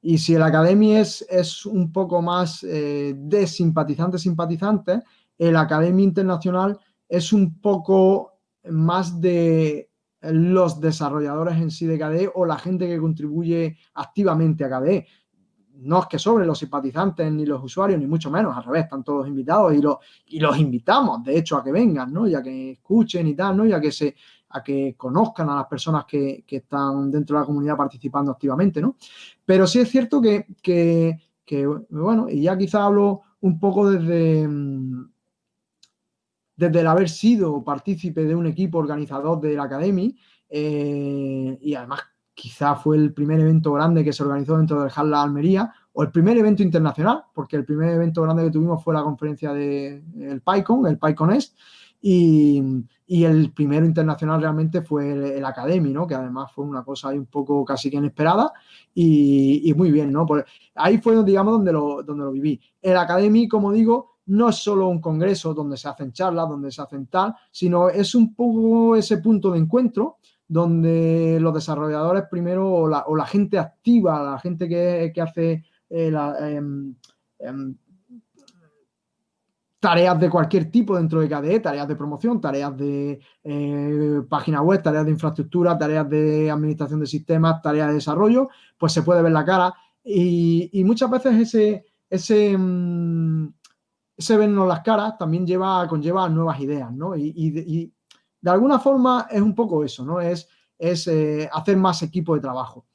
Y si el Academy es, es un poco más eh, de simpatizantes-simpatizantes, el Academia Internacional es un poco más de los desarrolladores en sí de KDE o la gente que contribuye activamente a KDE. No es que sobre los simpatizantes ni los usuarios, ni mucho menos, al revés, están todos invitados y los, y los invitamos, de hecho, a que vengan, ¿no? Y a que escuchen y tal, ¿no? Y que, se, a que conozcan a las personas que, están dentro de la comunidad participando activamente, ¿no? Pero sí es cierto que, que bueno, y ya quizá hablo un poco desde, mm, desde el haber sido partícipe de un equipo organizador de la Academia eh, y además quizá fue el primer evento grande que se organizó dentro del HAL Almería o el primer evento internacional, porque el primer evento grande que tuvimos fue la conferencia del de, PyCon, el PyCon Est, y, y, el primero internacional realmente fue el, el, Academy, ¿no? Que además fue una cosa ahí un poco casi que inesperada y, y muy bien, ¿no? Pues ahí fue, digamos, donde lo, donde lo viví. El Academy, como digo, no es solo un congreso donde se hacen charlas, donde se hacen tal, sino es un poco ese punto de encuentro donde los desarrolladores primero o la, o la gente activa, la gente que, que hace eh, la, eh, eh, tareas de cualquier tipo dentro de KDE, tareas de promoción, tareas de eh, página web, tareas de infraestructura, tareas de administración de sistemas, tareas de desarrollo, pues se puede ver la cara. Y, y muchas veces ese, ese, mm, ese vernos las caras también lleva, conlleva nuevas ideas, ¿no? Y, de alguna forma es un poco eso, ¿no? Es, es eh, hacer más equipo de trabajo.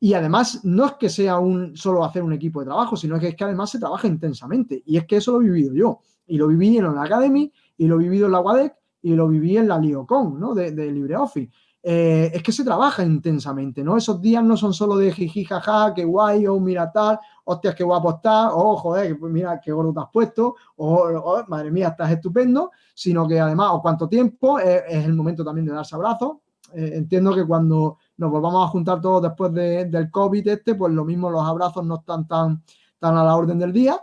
Y además, no es que sea un solo hacer un equipo de trabajo, sino que es que además se trabaja intensamente. Y es que eso lo he vivido yo. Y lo viví en la Academy, y lo he vivido en la WADEC, y lo viví en la LioCon, ¿no? De, de LibreOffice. Eh, es que se trabaja intensamente, ¿no? Esos días no son solo de jiji, jaja, qué guay, o oh, mira tal, hostias, qué guapo estás, o oh, joder, mira qué gordo te has puesto, o madre mía, estás estupendo, sino que además, o cuánto tiempo, eh, es el momento también de darse abrazos. Eh, entiendo que cuando nos volvamos a juntar todos después de, del COVID este, pues lo mismo los abrazos no están tan, tan a la orden del día.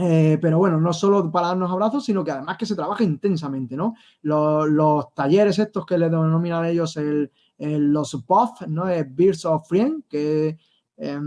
Eh, pero bueno, no solo para darnos abrazos, sino que además que se trabaja intensamente, ¿no? Los, talleres estos que le denominan ellos el, los BOF, ¿no? Es Birds of Friend, que eh,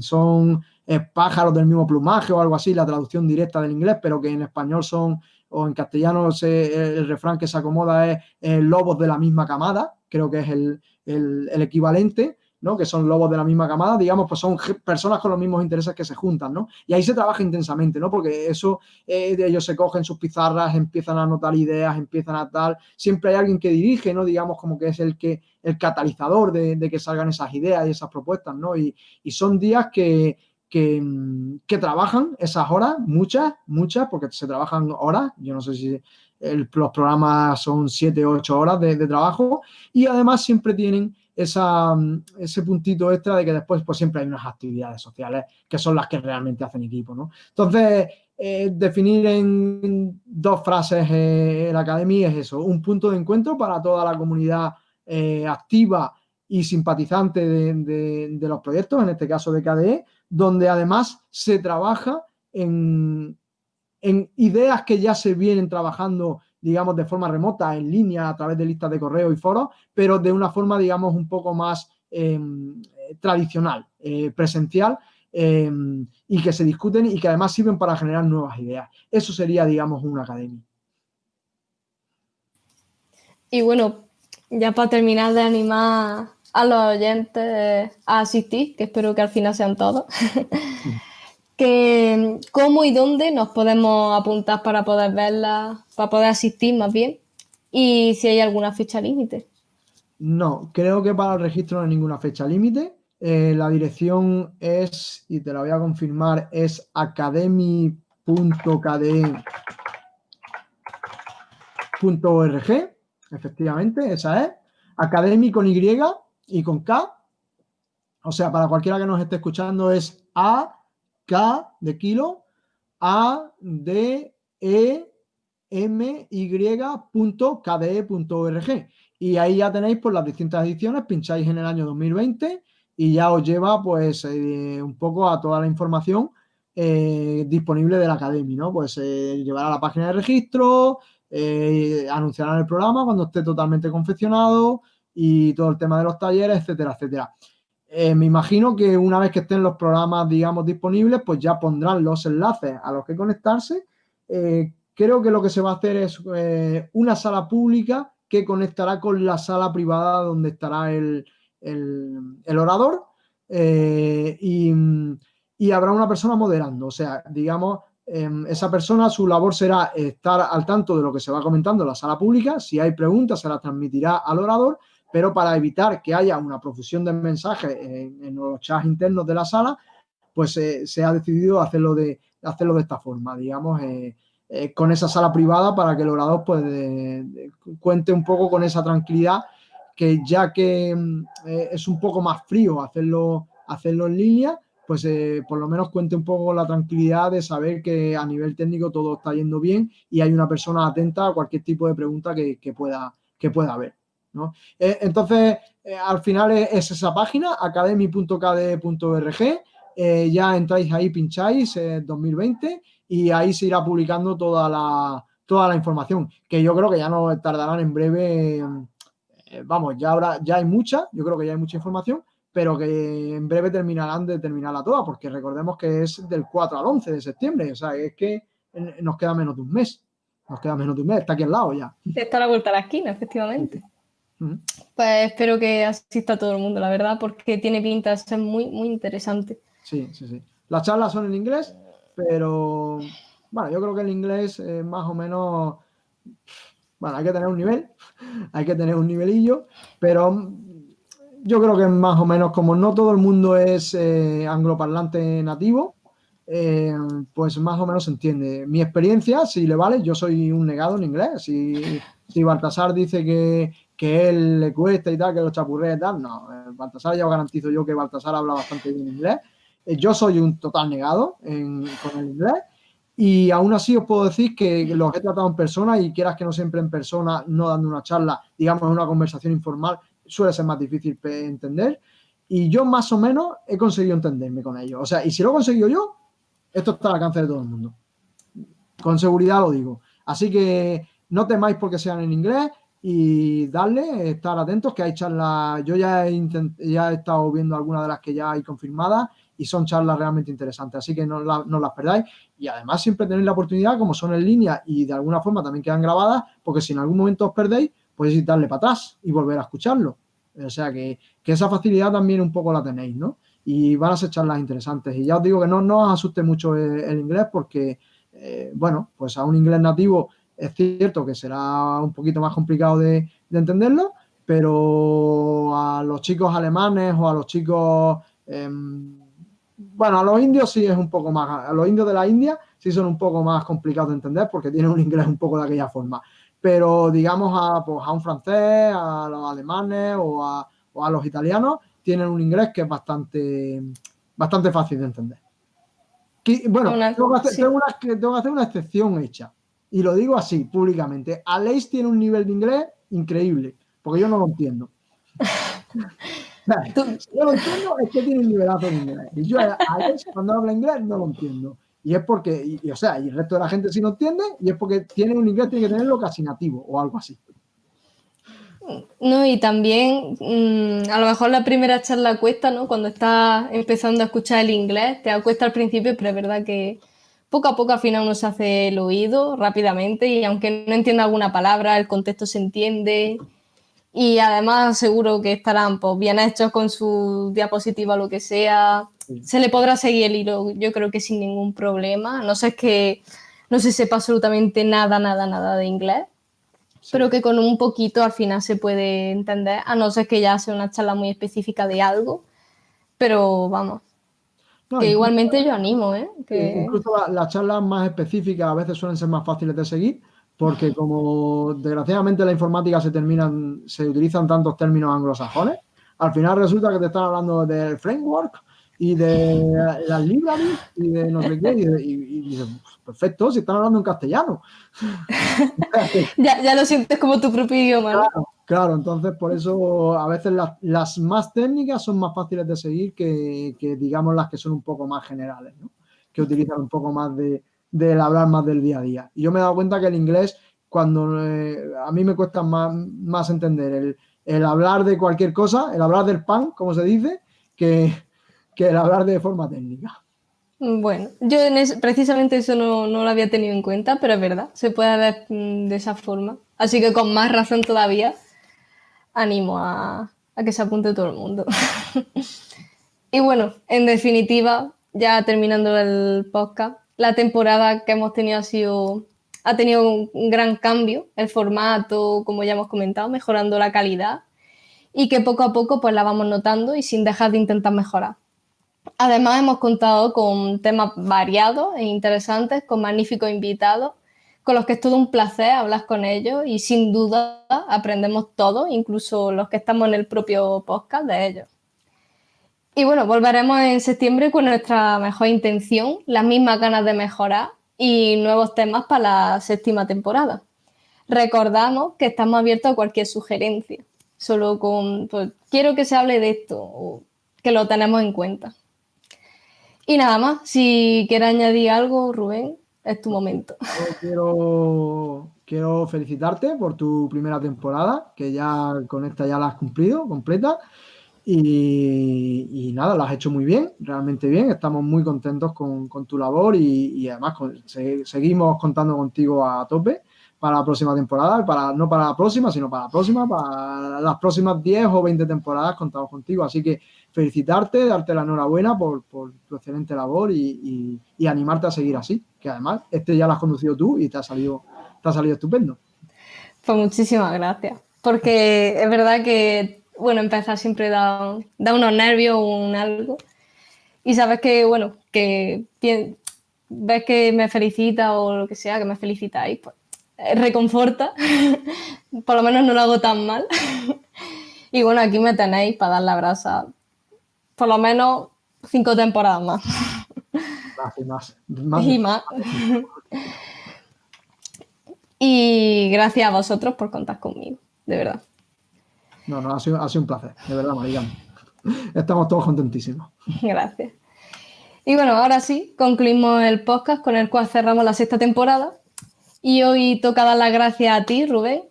son eh, pájaros del mismo plumaje o algo así, la traducción directa del inglés, pero que en español son, o en castellano se, el refrán que se acomoda es lobos de la misma camada, creo que es el, el equivalente, que son lobos de la misma camada, digamos, pues son personas con los mismos intereses que se juntan, ¿no? Y ahí se trabaja intensamente, ¿no? Porque eso, eh, ellos se cogen sus pizarras, empiezan a anotar ideas, empiezan a tal, siempre hay alguien que dirige, ¿no? Digamos, como que es el que, el catalizador de, que salgan esas ideas y esas propuestas, ¿no? Y, y son días que, que, trabajan esas horas, muchas, muchas, porque se trabajan horas, yo no sé si los programas son 7 o 8 horas de trabajo, y además siempre tienen esa, ese puntito extra de que después pues siempre hay unas actividades sociales que son las que realmente hacen equipo, ¿no? Entonces, eh, definir en dos frases eh, la academia es eso, un punto de encuentro para toda la comunidad eh, activa y simpatizante de, de, de, los proyectos, en este caso de KDE, donde además se trabaja en, en ideas que ya se vienen trabajando digamos, de forma remota, en línea, a través de listas de correo y foros, pero de una forma, digamos, un poco más eh, tradicional, eh, presencial, eh, y que se discuten y que además sirven para generar nuevas ideas. Eso sería, digamos, una academia. Y bueno, ya para terminar de animar a los oyentes a asistir, que espero que al final sean todos, que cómo y dónde nos podemos apuntar para poder verla, para poder asistir más bien, y si hay alguna fecha límite. No, creo que para el registro no hay ninguna fecha límite. Eh, la dirección es, y te la voy a confirmar, es academy.kde.org, efectivamente, esa es. Academy con Y y con K. O sea, para cualquiera que nos esté escuchando es A K de kilo, A, D, E, M, Y.kde.org. Y ahí ya tenéis pues las distintas ediciones, pincháis en el año 2020 y ya os lleva pues eh, un poco a toda la información eh, disponible de la Academia, ¿no? Pues eh, llevará a la página de registro, anunciarán el programa cuando esté totalmente confeccionado y todo el tema de los talleres, etcétera, etcétera. Eh, me imagino que una vez que estén los programas, digamos, disponibles, pues ya pondrán los enlaces a los que conectarse. Eh, creo que lo que se va a hacer es eh, una sala pública que conectará con la sala privada donde estará el, el, orador y, y, habrá una persona moderando. O sea, digamos, em, esa persona, su labor será estar al tanto de lo que se va comentando en la sala pública. Si hay preguntas, se las transmitirá al orador pero para evitar que haya una profusión de mensajes en, los chats internos de la sala, pues eh, se ha decidido hacerlo de, hacerlo de esta forma, digamos, eh, eh, con esa sala privada para que el orador pues, cuente un poco con esa tranquilidad que ya que mm, es un poco más frío hacerlo, hacerlo en línea, pues por lo menos cuente un poco la tranquilidad de saber que a nivel técnico todo está yendo bien y hay una persona atenta a cualquier tipo de pregunta que, pueda, que pueda haber. Entonces, al final es, esa página, academy.kd.org, ya entráis ahí, pincháis, 2020 y ahí se irá publicando toda la, toda la información, que yo creo que ya no tardarán en breve, eh, vamos, ya ahora ya hay mucha, yo creo que ya hay mucha información, pero que en breve terminarán de terminarla toda, porque recordemos que es del 4 al 11 de septiembre, o sea, es que nos queda menos de un mes, nos queda menos de un mes, está aquí al lado ya. Está a la vuelta a la esquina, efectivamente. Pues espero que asista todo el mundo, la verdad, porque tiene pinta de ser muy, muy interesante. Sí, sí, sí. Las charlas son en inglés, pero bueno, yo creo que el inglés es más o menos, bueno, hay que tener un nivel, hay que tener un nivelillo, pero yo creo que más o menos como no todo el mundo es eh, angloparlante nativo, eh, pues más o menos se entiende. Mi experiencia, si le vale, yo soy un negado en inglés. Si, si Baltasar dice que, que él le cuesta y tal, que lo chapurrea y tal, no. Eh, Baltasar ya os garantizo yo que Baltasar habla bastante bien inglés. Eh, yo soy un total negado con el inglés y aún así os puedo decir que los he tratado en persona y quieras que no siempre en persona, no dando una charla, digamos una conversación informal, suele ser más difícil entender. Y yo más o menos he conseguido entenderme con ellos. O sea, y si lo he conseguido yo, esto está al alcance de todo el mundo. Con seguridad lo digo. Así que no temáis porque sean en inglés y darle, estar atentos, que hay charlas, yo ya he, ya he estado viendo algunas de las que ya hay confirmadas y son charlas realmente interesantes, así que no, las perdáis y además siempre tenéis la oportunidad, como son en línea y de alguna forma también quedan grabadas, porque si en algún momento os perdéis, podéis darle para atrás y volver a escucharlo. O sea que, esa facilidad también un poco la tenéis, ¿no? Y van a ser charlas interesantes. Y ya os digo que no, no os asuste mucho el, inglés porque, eh, bueno, pues a un inglés nativo es cierto que será un poquito más complicado de, entenderlo, pero a los chicos alemanes o a los chicos... Em, bueno, a los indios sí es un poco más, a los indios de la India sí son un poco más complicados de entender porque tienen un inglés un poco de aquella forma. Pero digamos a, pues, a un francés, a los alemanes o a, los italianos, tienen un inglés que es bastante, bastante fácil de entender. bueno, tengo, que hacer, una, excepción hecha. Y lo digo así, públicamente. Aleix tiene un nivel de inglés increíble, porque yo no lo entiendo. yo lo entiendo, es que tiene un nivelazo en inglés. Y yo a cuando habla inglés no lo entiendo. Y es porque, y, o sea, y el resto de la gente sí lo entiende, y es porque tiene un inglés, tiene que tenerlo casi nativo o algo así. No, y también mm, a lo mejor la primera charla cuesta, ¿no? Cuando estás empezando a escuchar el inglés, te cuesta al principio, pero es verdad que poco a poco al final uno se hace el oído rápidamente y aunque no entienda alguna palabra, el contexto se entiende y además seguro que estarán pues, bien hechos con su diapositiva o lo que sea. Se le podrá seguir el hilo, yo creo que sin ningún problema. No sé que no se sepa absolutamente nada, nada, nada de inglés, pero que con un poquito al final se puede entender, a no ser que ya sea una charla muy específica de algo. Pero vamos, que igualmente yo animo, ¿eh? Incluso las charlas más específicas a veces suelen ser más fáciles de seguir porque como desgraciadamente la informática se terminan, se utilizan tantos términos anglosajones, al final resulta que te están hablando del framework y de las libraries y de no sé qué, y, dices, pues, perfecto, si están hablando en castellano. ya, ya, lo sientes como tu propio idioma. Claro, claro, entonces por eso a veces las, las, más técnicas son más fáciles de seguir que, digamos las que son un poco más generales, ¿no? que utilizan un poco más de, del hablar más del día a día. Y yo me he dado cuenta que el inglés, cuando eh, a mí me cuesta más, entender el, hablar de cualquier cosa, el hablar del pan, como se dice, que, el hablar de forma técnica. Bueno, yo precisamente eso no, lo había tenido en cuenta, pero es verdad, se puede ver mm, de esa forma. Así que con más razón todavía, animo a, que se apunte todo el mundo. y bueno, en definitiva, ya terminando el podcast, la temporada que hemos tenido ha sido ha tenido un gran cambio, el formato, como ya hemos comentado, mejorando la calidad y que poco a poco pues la vamos notando y sin dejar de intentar mejorar. Además hemos contado con temas variados e interesantes, con magníficos invitados con los que es todo un placer hablar con ellos y sin duda aprendemos todo, incluso los que estamos en el propio podcast de ellos. Y bueno, volveremos en septiembre con nuestra mejor intención, las mismas ganas de mejorar y nuevos temas para la séptima temporada. Recordamos que estamos abiertos a cualquier sugerencia, solo con, pues, quiero que se hable de esto, o que lo tenemos en cuenta. Y nada más, si quieres añadir algo, Rubén es tu momento. quiero, quiero felicitarte por tu primera temporada, que ya con esta ya la has cumplido completa. Y, nada, la has hecho muy bien, realmente bien. Estamos muy contentos con, tu labor y, además seguimos contando contigo a tope para la próxima temporada, para, no para la próxima, sino para la próxima, para las próximas 10 o 20 temporadas contamos contigo. Así que felicitarte, darte la enhorabuena por tu excelente labor y, animarte a seguir así, que además este ya lo has conducido tú y te ha salido, te ha salido estupendo. Pues muchísimas gracias, porque es verdad que, bueno, empezar siempre da, da unos nervios o un algo y sabes que, bueno, que ves que me felicita o lo que sea, que me felicitáis, pues eh, reconforta, por lo menos no lo hago tan mal. y bueno, aquí me tenéis para dar la brasa por lo menos cinco temporadas más. Más y más. y más. y gracias a vosotros por contar conmigo, de verdad. No, no, ha sido, un placer, de verdad, Marigán. Estamos todos contentísimos. Gracias. Y bueno, ahora sí, concluimos el podcast con el cual cerramos la sexta temporada. Y hoy toca dar las gracias a ti, Rubén,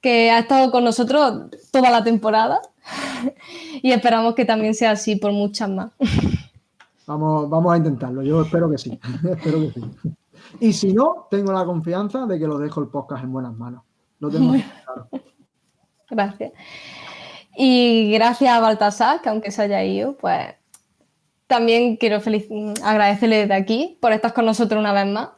que ha estado con nosotros toda la temporada. y esperamos que también sea así por muchas más. Vamos, vamos a intentarlo, yo espero que sí. espero que sí. Y si no, tengo la confianza de que lo dejo el podcast en buenas manos. Lo tengo claro. Gracias. Y gracias a Baltasar, que aunque se haya ido, pues también quiero agradecerle desde aquí por estar con nosotros una vez más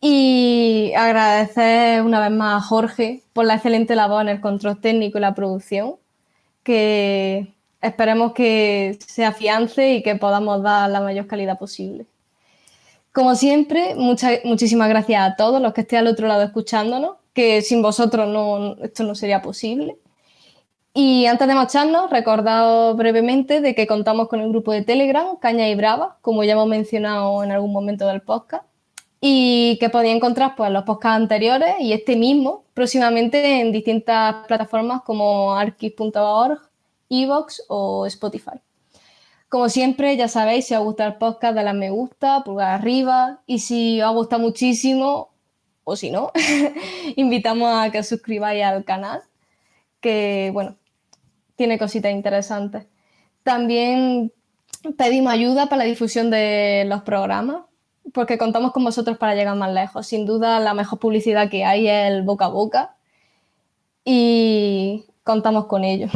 y agradecer una vez más a Jorge por la excelente labor en el control técnico y la producción, que esperemos que se afiance y que podamos dar la mayor calidad posible. Como siempre, muchísimas gracias a todos los que estén al otro lado escuchándonos, que sin vosotros no, esto no sería posible. Y antes de marcharnos, recordaos brevemente de que contamos con el grupo de Telegram, Caña y Brava, como ya hemos mencionado en algún momento del podcast, y que podéis encontrar pues, los podcasts anteriores y este mismo próximamente en distintas plataformas como archive.org, Evox o Spotify. Como siempre, ya sabéis, si os gusta el podcast, dale a me gusta, pulgar arriba y si os gusta muchísimo, o si no, invitamos a que os suscribáis al canal, que bueno, tiene cositas interesantes. También pedimos ayuda para la difusión de los programas porque contamos con vosotros para llegar más lejos. Sin duda, la mejor publicidad que hay es el boca a boca y contamos con ello.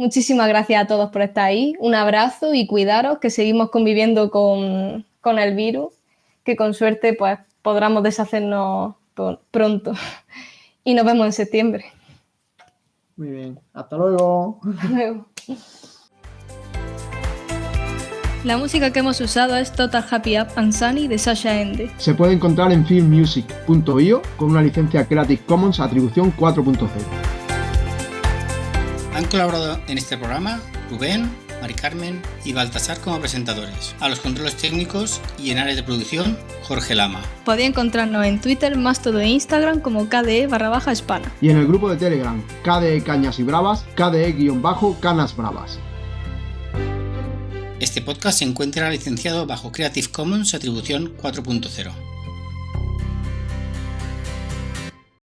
Muchísimas gracias a todos por estar ahí. Un abrazo y cuidaros, que seguimos conviviendo con, con el virus, que con suerte pues, podremos deshacernos pronto. Y nos vemos en septiembre. Muy bien. Hasta luego. Hasta luego. La música que hemos usado es Total Happy Up and Sunny de Sasha Ende. Se puede encontrar en filmmusic.io con una licencia Creative Commons atribución 4.0. Han colaborado en este programa Rubén, Mari Carmen y Baltasar como presentadores. A los controles técnicos y en áreas de producción, Jorge Lama. Podéis encontrarnos en Twitter, más todo en Instagram como KDE barra baja hispana. Y en el grupo de Telegram, KDE Cañas y Bravas, KDE-Canas Bravas. Este podcast se encuentra licenciado bajo Creative Commons Atribución 4.0.